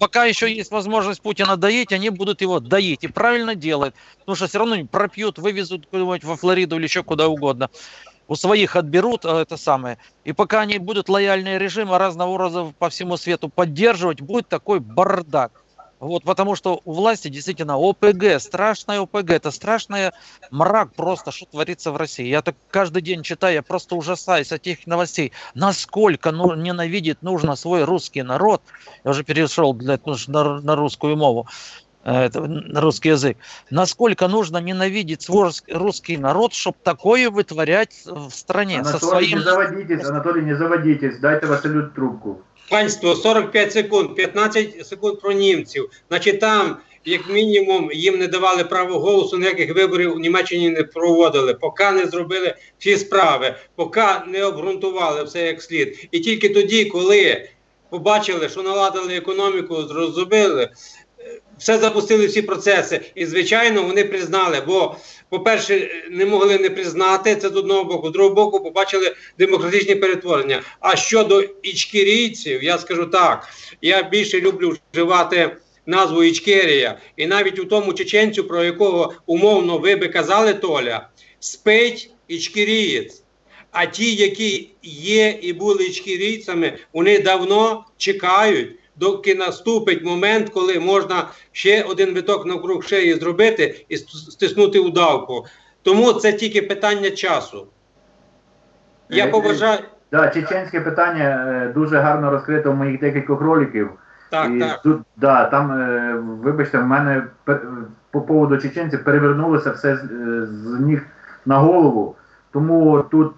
Пока еще есть возможность Путина доить, они будут его доить. И правильно делают. Потому что все равно пропьют, вывезут куда-нибудь во Флориду или еще куда угодно. У своих отберут а, это самое. И пока они будут лояльные режимы разного рода по всему свету поддерживать, будет такой бардак. Вот, потому что у власти действительно ОПГ, страшная ОПГ, это страшный мрак просто, что творится в России. Я так каждый день читаю, я просто ужасаюсь от этих новостей. Насколько ну, ненавидеть нужно свой русский народ. Я уже перешел для, на, на русскую мову, э, на русский язык. Насколько нужно ненавидеть свой рус- русский народ, чтобы такое вытворять в стране. со Анатолій, своим... не заводитесь, Анатолій, не заводитесь, дайте Василю трубку. Панство, 45 секунд, 15 секунд про німців. Значить, там, як мінімум, їм не давали право голосу, ніяких виборів у Німеччині не проводили, поки не зробили всі справи, поки не обґрунтували все як слід. І тільки тоді, коли побачили, що наладили економіку, зрозуміли, все запустили всі процеси. І, звичайно, вони признали, бо, по-перше, не могли не признати це з одного боку, з другого боку, побачили демократичні перетворення. А щодо ічкерійців, я скажу так: я більше люблю вживати назву Ічкерія, і навіть у тому чеченцю, про якого умовно ви би казали, Толя, спить ічкерієць. А ті, які є і були ічкерійцями, вони давно чекають, доки наступить момент, коли можна ще один виток навкруг шиї зробити і стиснути удавку. Тому це тільки питання часу. Я Е, побажаю. Да, чеченське питання е, дуже гарно розкрито в моїх декількох роликів. Так, і так. тут, да, там, е, вибачте, в мене по поводу чеченців перевернулося все з, ніг на голову. Тому тут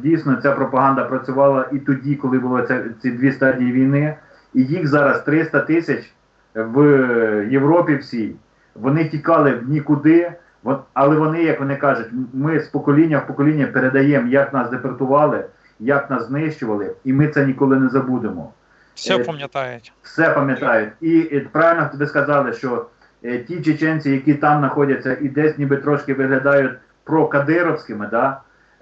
дійсно ця пропаганда працювала і тоді, коли були ці дві стадії війни. І їх зараз 300 тисяч в Європі всій. Вони тікали в нікуди, але вони, як вони кажуть, ми з покоління в покоління передаємо, як нас депортували, як нас знищували, і ми це ніколи не забудемо Все пам'ятаєте. все пам'ятають. І, і правильно тобі сказали, що е, ті чеченці, які там знаходяться і десь ніби трошки виглядають прокадировськими, да,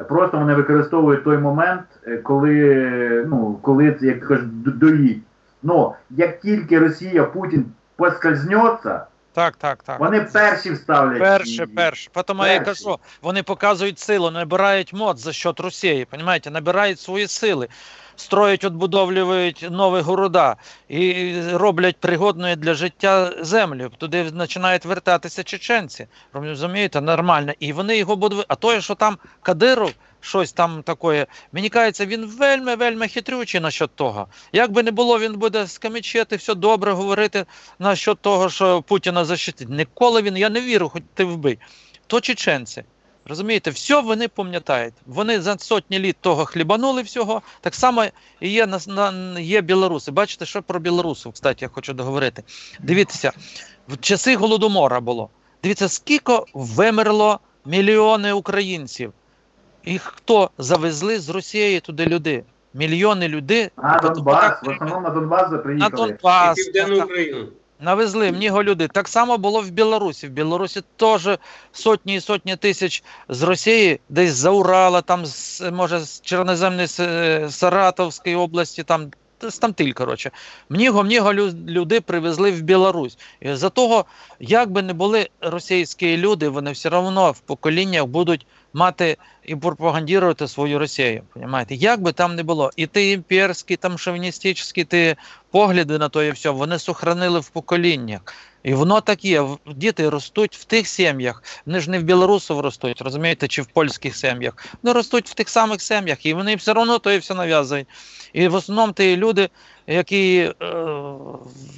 просто вони використовують той момент, е, коли, е, ну, коли це, як кажуть, доїть. Ну, як тільки Росія, Путін поскользнеться, Так, так, так. вони перші вставлять. Перше, перше. Тому я кажу, вони показують силу, набирають мод за счет Росії, понимаете, набирають свої сили, строять, відбудовлюють нові города і роблять пригодною для життя землю. Туди починають вертатися чеченці. Розумієте, нормально. І вони його будуть. А то, що там Кадиров, щось там таке, мені кажеться, він вельми, вельми хитрючий насчет того. Як би не було, він буде скамічити, все добре говорити насчет того, що Путіна защитить. Ніколи він, я не вірю, хоч ти вбий. То чеченці. Розумієте, все вони пам'ятають. Вони за сотні літ того хлібанули всього. Так само є, на, на, є білоруси. Бачите, що про білорусів, кстати, я хочу договорити. Дивіться, в часи Голодомора було. Дивіться, скільки вимерло мільйони українців. І хто завезли з Росії туди люди? Мільйони людей. На От- Донбас, в основному на Донбас на приїхали. І Південну Україну. Навезли в нього люди. Так само було в Білорусі. В Білорусі теж сотні і сотні тисяч з Росії, десь за Урала, там з, може з Чорноземної Саратовської області, там тамтиль, коротше. Мніго, мніго лю- люди привезли в Білорусь. І за того, як би не були російські люди, вони все одно в поколіннях будуть мати і пропагандувати свою Росію. Понимаєте? Як би там не було, і ті імперські, там шовіністичні ті погляди на то і все, вони сохранили в поколіннях. І воно так є. Діти ростуть в тих сім'ях. Вони ж не в білорусів ростуть, розумієте, чи в польських сім'ях. Вони ростуть в тих самих сім'ях, і вони все одно то і все нав'язують. І в основному ті люди, які е,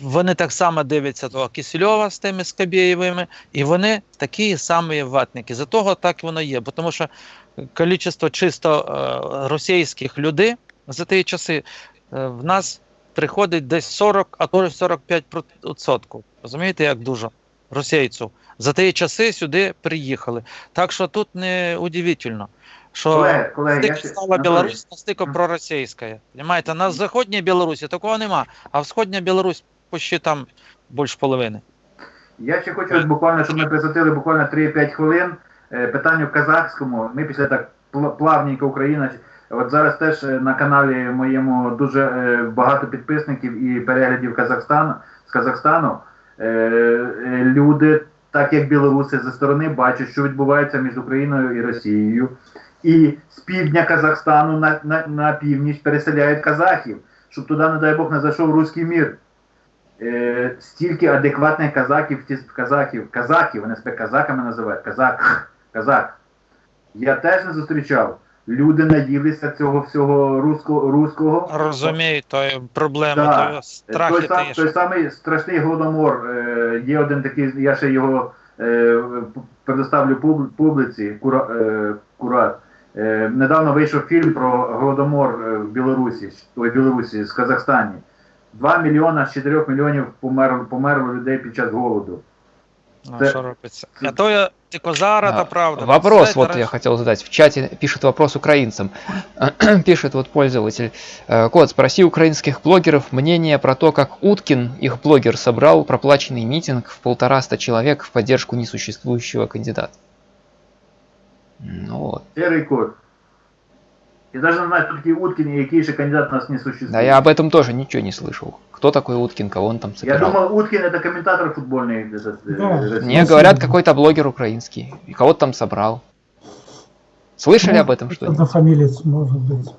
вони так само дивляться того Кисельова з тими Скабєєвими, і вони такі самі ватники. За того так воно є. Бо тому що кількість чисто е, російських людей за ті часи е, в нас приходить десь 40, а то й 45%. Розумієте, як дуже російців. За ті часи сюди приїхали. Так що тут не удивительно, що Колеги, колеги, я стала Білорусь настільки проросійська. Понимаєте, на Заходній Білорусі такого нема, а в Сходній Білорусі почти там більш половини. Я ще хочу буквально, щоб ми присвятили буквально 3-5 хвилин е, питанню казахському. Ми після так пл- плавненько Україна. От зараз теж е, на каналі моєму дуже е, багато підписників і переглядів Казахстану з Казахстану. Люди, так як білоруси зі сторони, бачать, що відбувається між Україною і Росією. І з півдня Казахстану на, на, на північ переселяють казахів, щоб туди, не дай Бог, не зайшов руський мір. е, стільки адекватних казаків, казахів, казаків, вони себе казаками називають, казак, казак. Я теж не зустрічав. Люди наїлися цього всього руського, руського. Розумію, то є проблема, Да. то Той, сам, той самий страшний голодомор. Е, є один такий, я ще його е, предоставлю пуб- публіці, кура, е, курат. Е, недавно вийшов фільм про голодомор е, в Білорусі, ой, Білорусі, з Казахстані. 2 мільйона з 4 мільйонів померло, померло людей під час голоду. Ну, Це- що робиться? А то я тільки зараз, А, та правда. Вопрос Представляєте, вот раніше- я хотел задать. В чате пишет вопрос украинцам. *clears throat* пишет вот пользователь. э, Кот, спроси украинских блогеров мнение про то, как Уткин, их блогер, собрал проплаченный митинг в полтораста человек в поддержку несуществующего кандидата. Ну вот. Серий кот. Я навіть не знаю, хто такий Уткін і який ще кандидат у нас не существує. Да я об этом тоже ничего не слышал. Кто такой Уткин, кого он там Я собирал? думав, Уткін это комментатор футбольний. Этот, э, Да. российский. Мне говорят, какой-то блогер украинский. И кого-то там собрал. Слышали Ну, об этом что-нибудь? Однофамилец, может быть.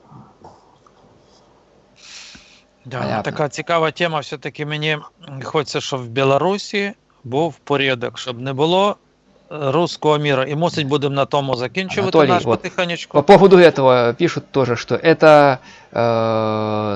Да, Понятно. така цікава тема. Все-таки мені хочеться, щоб в Білорусі був порядок, щоб не було е, руського міра. І мусить будемо на тому закінчувати Анатолій, наш от потихонечку. По поводу этого пишут тоже, что это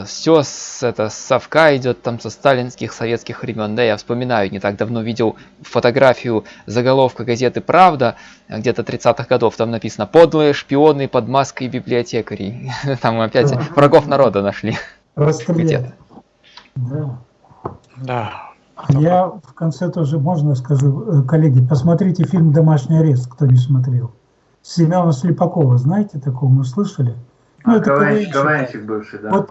все с, это, с совка идет там со сталинских советских времен. Да, я вспоминаю, не так давно видел фотографию заголовка газеты «Правда», э, где-то 30-х годов, там написано «Подлые шпионы под маской библиотекарей». *laughs* Там опять Да. врагов народа нашли. Расстреляли. Где-то. Да. Да. Я в конце тоже, можно скажу, э, коллеги, посмотрите фильм «Домашний арест», кто не смотрел. Семена Слепакова, знаете такого, мы слышали? Ну, это КВН, КВНщик. КВНщик бывший, да. Вот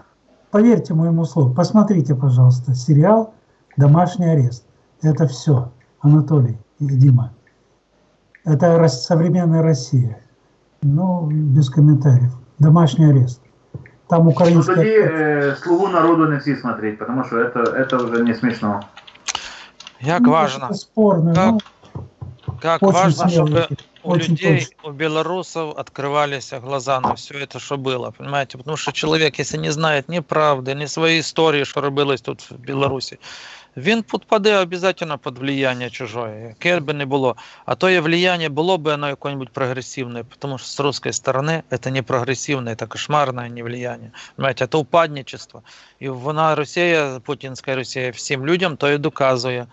поверьте моему слову, посмотрите, пожалуйста, сериал «Домашний арест». Это все, Анатолий и Дима. Это рос- современная Россия. Ну, без комментариев. «Домашний арест». Там Ну украинский... тоді актер. е, слугу народу не всі смотреть, потому що это, это вже не смішно. Як Ну, важно, это спорно, Как ну, как очень важно, смело, чтобы у очень людей, точно. у белорусов открывались глаза на все это, что было, понимаете? Потому что человек, если не знает ни правды, ни своей истории, что робилось тут в Білорусі, він підпаде обов'язково під влияння чужое, яке би не було. А то є влияние було би оно якое-нибудь прогрессивное, потому что с русской стороны это не прогрессивное, это кошмарное не влияние. Понимаете, это упадничество. І вона Росія, путінська Росія, всім людям то і доказує.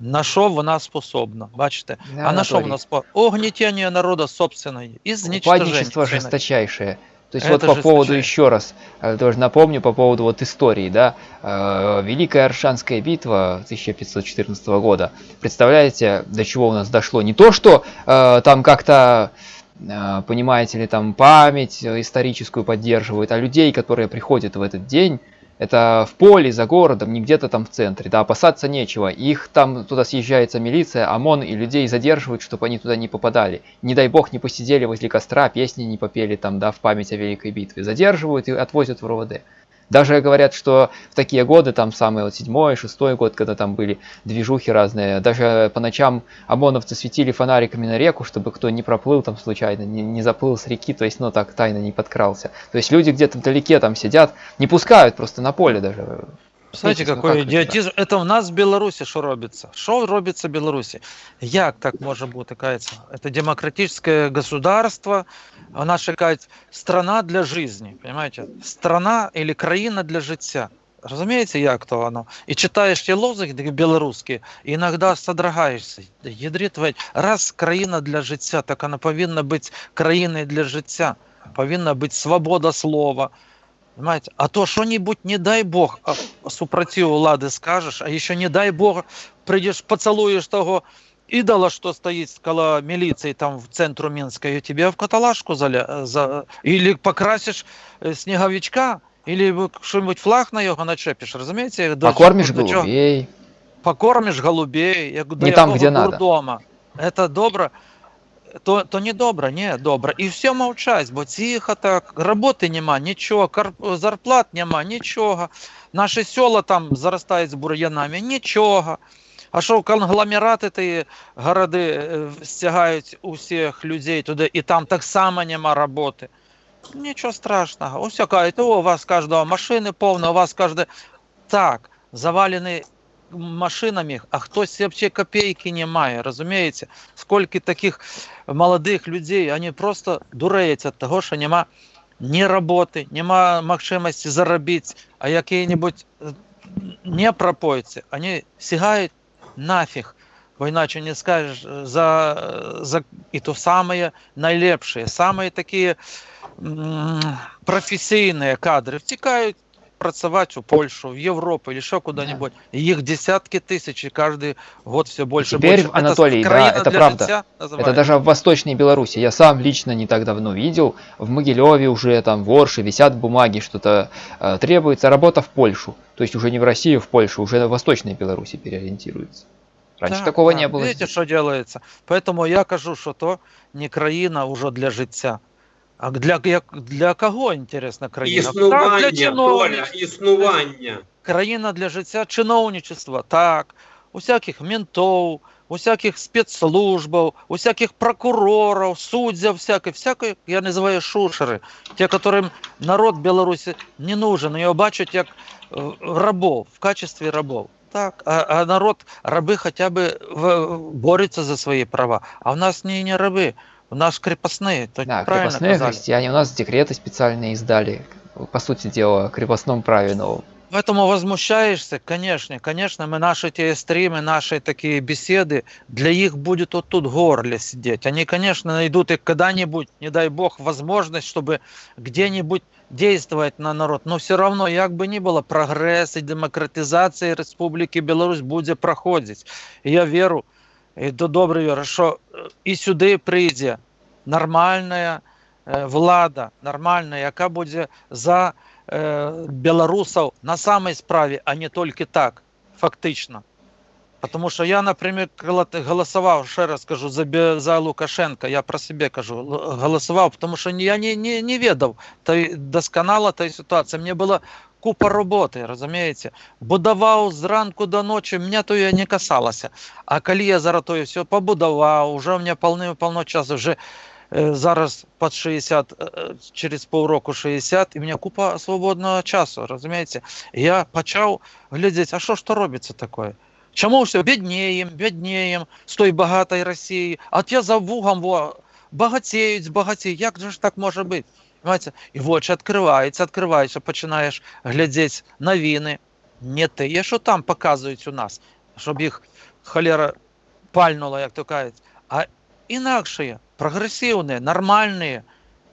На що вона способна, бачите? А на что у Анатолий, нас по угнетение народа собственной и изничтожение. Упадничество цены. жесточайшее. То есть Это вот по поводу жесточайшее. еще раз, э, тоже напомню по поводу вот истории, да, э, Великая Аршанская битва 1514 года. Представляете, до чего у нас дошло? Не то, что э, там как-то, понимаете ли, там память историческую поддерживают, а людей, которые приходят в этот день, это в поле, за городом, не где-то там в центре, да, опасаться нечего. Их там туда съезжается милиция, ОМОН, и людей задерживают, чтобы они туда не попадали. Не дай бог не посидели возле костра, песни не попели там, да, в память о Великой битве. Задерживают и отвозят в РОВД. Даже говорят, что в такие годы, там самый вот седьмой, шестой год, когда там были движухи разные, даже по ночам ОМОНовцы светили фонариками на реку, чтобы кто не проплыл там случайно, не, не заплыл с реки, то есть, ну так тайно не подкрался. То есть люди где-то вдалеке там сидят, не пускают просто на поле даже. Знаете, Видите, ну какой как это, идиотизм? Это у нас в Білорусі що робиться? Що робиться в Білорусі? Як так може бути, кається? Это демократическое государство, вона ще кажуть, страна для жизни, понимаете? Страна или країна для життя. Розумієте, як то воно? І читаєш ті лозунги білоруські, і іноді содрогаєшся. Ядрит ведь, раз країна для життя, так вона повинна бути країною для життя. Повинна бути свобода слова, Понимаете? А то что-нибудь, не дай бог, а супротив влади скажешь, а еще не дай бог, придешь, поцелуешь того идола, что стоит около милиции там в центру Минска, и тебе в каталажку заля... за... или покрасишь э, снеговичка, или вы что-нибудь флаг на його начепишь, разумеете? До Покормишь чего- до чего- голубей. покормишь голубей, я говорю, Не до там, якого где надо. дурдома. Это добро, то, то не добро, не добро. І все мовчать, бо тихо так, роботи нема, нічого, зарплат нема, нічого. Наші села там заростають з бур'янами, нічого. А що конгломерати ті городи е, стягають усіх людей туди, і там так само нема роботи. Нічого страшного. Ось кажуть, у вас кожного машини повно, у вас кожне. Так, завалені машинами, а хтось взагалі копійки не має, розумієте? Скільки таких молодих людей, вони просто дуреють від того, що нема ні роботи, нема можливості заробити, а які-небудь е, не пропойці, вони сягають нафіг. Бо іначе не скажеш е, за, е, за і то самые найлепшие, самые такі м, професійні кадри втікають працювати у Польщу, в Європу или ще куди-нибудь. І Їх десятки тисяч, і кожен год все більше. теперь, більше. Анатолий, да, країна это для правда. життя Это називається. даже в Восточной Беларуси. Я сам лично не так давно видел. В Могилеве уже там в Орше висят бумаги, что-то э, требуется. Работа в Польшу. То есть уже не в Россию, в Польшу, уже в Восточной Беларуси переориентируется. Раньше Так, такого так. не было. Видите, що робиться? Поэтому я кажу, що то не країна уже для життя. А для, як, для кого інтересна країна? Так, для Існування, Толя, чиновництва. існування. країна для життя чиновничества, так, усяких ментов, усяких спецслужбов, усяких прокуроров, суддів, всякой, всякой, я називаю шушери, те, которым народ Білорусі не нужен, його бачать як е, рабов, в качестві рабов. Так, а, а народ, раби хоча б борються за свої права, а в нас не, не раби, у нас крепостные, то Да, правильно крепостные казали. христиане. У нас декреты специальные издали. По сути дела, о крепостном праве новом. Поэтому возмущаешься, конечно, конечно, мы наши те стримы, наши такие беседы, для их будет вот тут горле сидеть. Они, конечно, найдут и когда-нибудь, не дай бог, возможность, чтобы где-нибудь действовать на народ. Но все равно, як бы ни было, прогресс и демократизация Республики Беларусь будет проходить. И я веру, і до добре вірю, що е, і сюди прийде нормальна е, влада, нормальна, яка буде за білорусів на самій справі, а не тільки так, фактично. Тому що я, наприклад, коли ти голосував, ще раз кажу, за, за Лукашенка, я про себе кажу, л- голосував, тому що я не, не, не ведав той, досконало тої ситуації. Мені було купа роботи, розумієте? Будував зранку до ночі, мене то я не касалося. А коли я зараз все побудував, вже у мене повно часу, вже зараз під 60, е, е, через півроку 60, і в мене купа свободного часу, розумієте? Я почав глядіти, а що ж то робиться таке? Чому все біднієм, біднієм з тої багатої Росії, а ті за вугом во, багатіють, збагатіють. Як же ж так може бути? Понимаете? І в очі відкриваються, відкриваються, починаєш глядіти новини, не те, що там показують у нас, щоб їх холера пальнула, як то кажуть, а інакші, прогресивне, нормальні,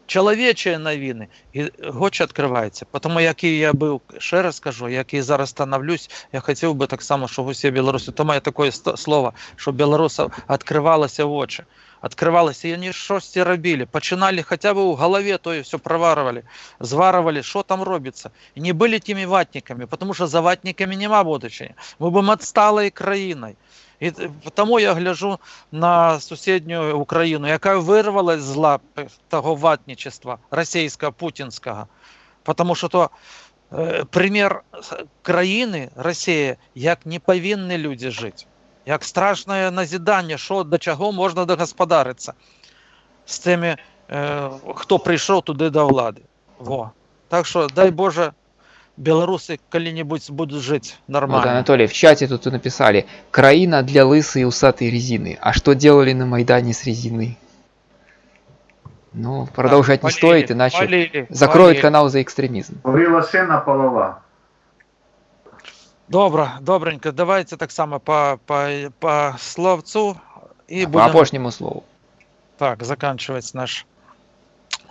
чоловічі новини. І гоч відкривається. Тому, який я був, ще раз кажу, який зараз становлюсь, я хотів би так само, щоб усі білоруси, то має таке слово, щоб білорусам відкривалося очі Открывалось, и они щось робили. Починали хотя бы у голове, то и все проварывали, зварывали, что там робится. И не были теми ватниками, потому что за ватниками нема будущего. Мы будем отсталой країною. І т- тому я гляжу на сусідню Україну, яка вирвалась з лап того ватничества російського, путінського. Тому що то е, примір с- країни Росія, як не повинні люди жити. Як страшне назідання, що до чого можна догосподаритися з тими, е, хто прийшов туди до влади. Во. Так що, дай Боже, білоруси коли-небудь будуть жити Вот, нормально. Анатолий, в чате тут написали «Краина для лысой и усатой резины». А что делали на Майдане с резины? Ну, продолжать не Полили, стоит, иначе полили, закроют полили. канал за экстремизм. Горіла шина полова. Добре, добренько. Давайте так само по, по, по словцу і По будемо опошнему слову. так заканчувати наш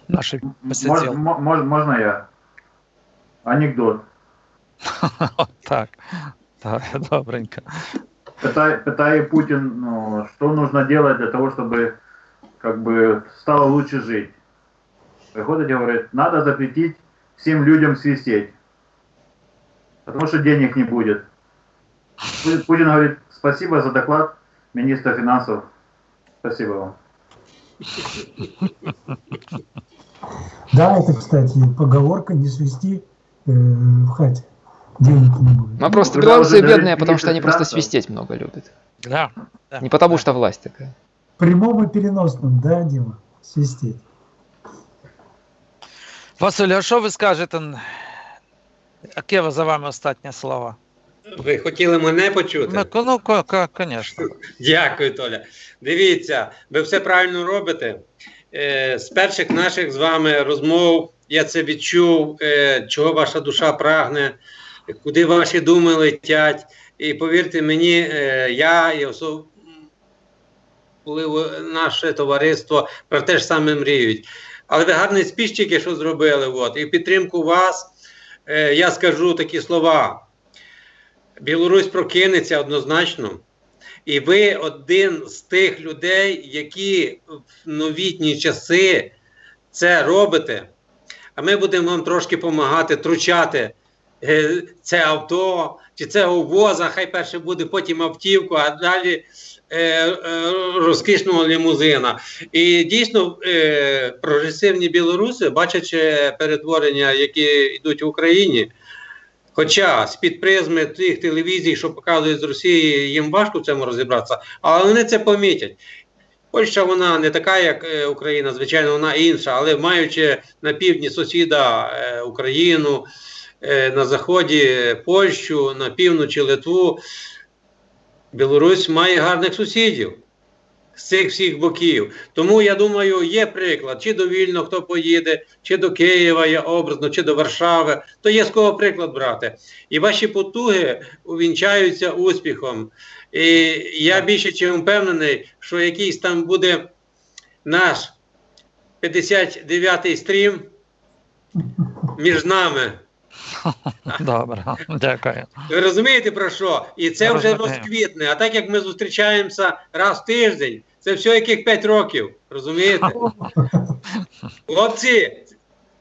наші Мож, посиділ. мо- мож, можна я? Анекдот. *laughs* Так, так, добренько. Питає, питає Путин, ну, что нужно делать для того, чтобы как бы стало лучше жить. Приходит и говорит, надо запретить всем людям свистеть. Потому что денег не будет. Пу- Путин говорит, спасибо за доклад министра финансов. Спасибо вам. Да, это, кстати, поговорка «не свисти э, в хате». Денег не будет. Ну, просто белорусы бедные, потому что они просто свистеть много любят. Да, да, Не потому что власть такая. Прямом и переносном, да, Дима? Свистеть. Василь, а що ви скажете? Яке за вами останнє слово? Ви хотіли мене почути? Ну, ну, ко- конечно. *laughs* Дякую, Толя. Дивіться, ви все правильно робите. Е, з перших наших з вами розмов я це відчув, е, чого ваша душа прагне, куди ваші думи летять. І повірте мені, е, я і особливо наше товариство про те ж саме мріють. Але ви гарний спіч що зробили. От, і в підтримку вас е, я скажу такі слова. Білорусь прокинеться однозначно. І ви один з тих людей, які в новітні часи це робите. А ми будемо вам трошки допомагати, тручати е, це авто чи це воза, хай перше буде, потім автівку, а далі розкішного лімузина. І дійсно е, прогресивні білоруси, бачачи перетворення, які йдуть в Україні. Хоча з-під призми тих телевізій, що показують з Росії, їм важко в цьому розібратися, але вони це помітять. Польща вона не така, як е, Україна, звичайно, вона інша, але маючи на півдні сусіда е, Україну, е, на заході Польщу, на півночі Литву, Білорусь має гарних сусідів з цих всіх боків. Тому я думаю, є приклад, чи до Вільно хто поїде, чи до Києва є образно, чи до Варшави, то є з кого приклад брати. І ваші потуги увінчаються успіхом. І я більше чим впевнений, що якийсь там буде наш 59-й стрім *laughs* між нами. *laughs* Добре, дякую. Ви розумієте про що? І це вже Розумію. розквітне. А так як ми зустрічаємося раз в тиждень, це все яких 5 років. Розумієте? *laughs* Хлопці,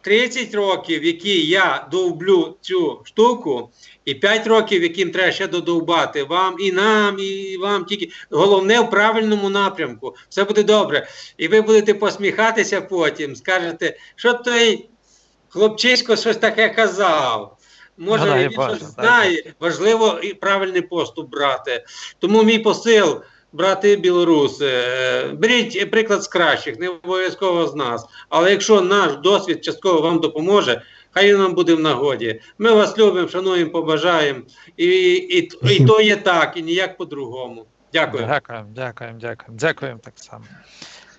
30 років, які я довблю цю штуку, і 5 років, яким треба ще додовбати вам і нам, і вам тільки головне в правильному напрямку. Все буде добре. І ви будете посміхатися потім, скажете, що той хлопчисько щось таке казав. Може, Ну, він щось знає. Важливо і правильний поступ брати. Тому мій посил, брати білоруси, е, беріть приклад з кращих, не обов'язково з нас. Але якщо наш досвід частково вам допоможе, хай він нам буде в нагоді. Ми вас любимо, шануємо, побажаємо. І, і, і, і то є так, і ніяк по-другому. Дякую. Дякуємо, дякуємо, дякуємо. Дякуємо так само.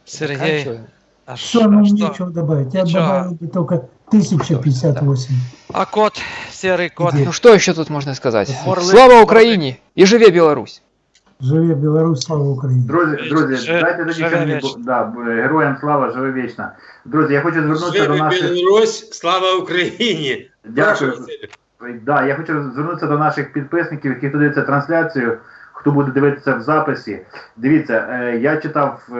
Сергій, а що, ну що? нечего добавить. Я бы только 1058. А кот, серий кот. Ну что еще тут можно сказать? Орлы- Слава орлы. Украине и живе Беларусь! Живе Беларусь, слава Украине. Друзі, друзі, Жи- дайте тоді мені, да, героям слава, живе вічно. Друзі, я хочу звернутися до Живи наших. Білорусь, слава Україні! Дякую. Да, я хочу звернутися до наших підписників, які дивляться трансляцію, хто буде дивитися в записі. Дивіться, е, я читав е,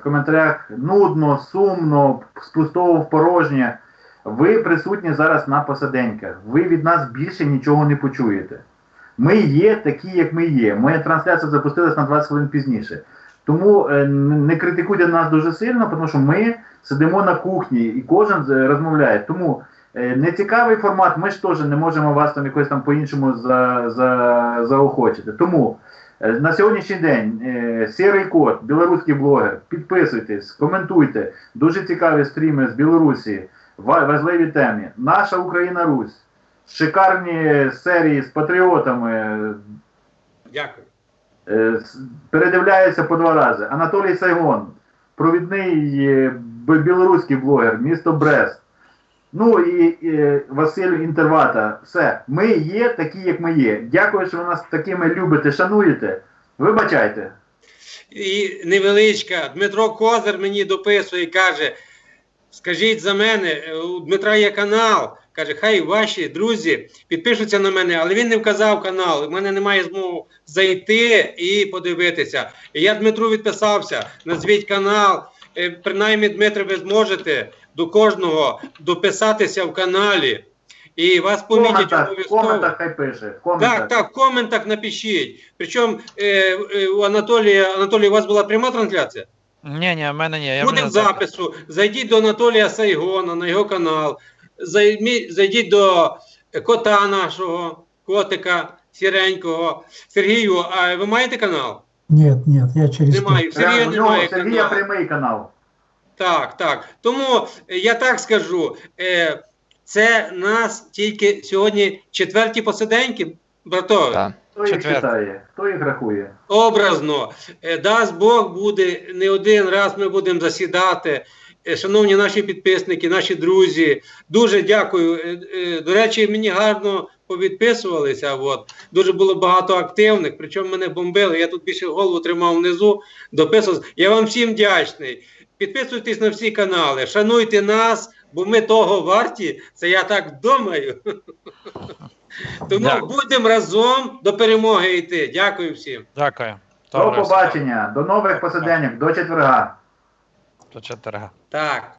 в коментарях нудно, сумно, з пустого в порожнє. Ви присутні зараз на посаденьках. Ви від нас більше нічого не почуєте. Ми є такі, як ми є. Моя трансляція запустилась на 20 хвилин пізніше. Тому е, не критикуйте нас дуже сильно, тому що ми сидимо на кухні і кожен е, розмовляє. Тому Е, Нецікавий формат, ми ж теж не можемо вас там якось там по-іншому за, за, заохочити. Тому на сьогоднішній день Сірий Кот, білоруський блогер, підписуйтесь, коментуйте. Дуже цікаві стріми з Білорусі, важливі темі. Наша Україна Русь, шикарні серії з патріотами. Дякую. Е, Передивляється по два рази. Анатолій Сайгон, провідний е, білоруський блогер, місто Брест. Ну і е, Василь Інтервата. Все. Ми є такі, як ми є. Дякую, що ви нас такими любите, шануєте. Вибачайте. І невеличка. Дмитро Козир мені дописує і каже: скажіть за мене, е, у Дмитра є канал. Каже, хай ваші друзі підпишуться на мене, але він не вказав канал. У мене немає змоги зайти і подивитися. І я Дмитру відписався. Назвіть канал. Е, Принаймні, Дмитре, ви зможете до кожного дописатися в каналі. І вас помітять коментах, в коментах хай пише. В коментах. Так, так, в коментах напишіть. Причому е, е, у Анатолія, Анатолій, у вас була пряма трансляція? Ні, ні, в мене ні. Я Буде в запису. Зайдіть до Анатолія Сайгона на його канал. Зайдіть до кота нашого, котика сіренького. Сергію, а ви маєте канал? Нет, нет, я через Немає. пять. Сергія немає Сергія каналу. прямий канал. Так, так. Тому е, я так скажу. Е, це нас тільки сьогодні четверті посиденьки. Братове, Да. Хто їх читає? Хто їх рахує? образно, е, дасть Бог буде не один раз ми будемо засідати. Е, Шановні наші підписники, наші друзі, дуже дякую. Е, До речі, мені гарно повідписувалися. От. Дуже було багато активних, причому мене бомбили. Я тут більше голову тримав внизу, дописувався. Я вам всім вдячний. Підписуйтесь на всі канали, шануйте нас, бо ми того варті. Це я так думаю. *laughs* Тому Дякую. будемо разом до перемоги йти. Дякую всім. Дякую. До побачення, до нових посиденьок, до четверга. До четверга. Так.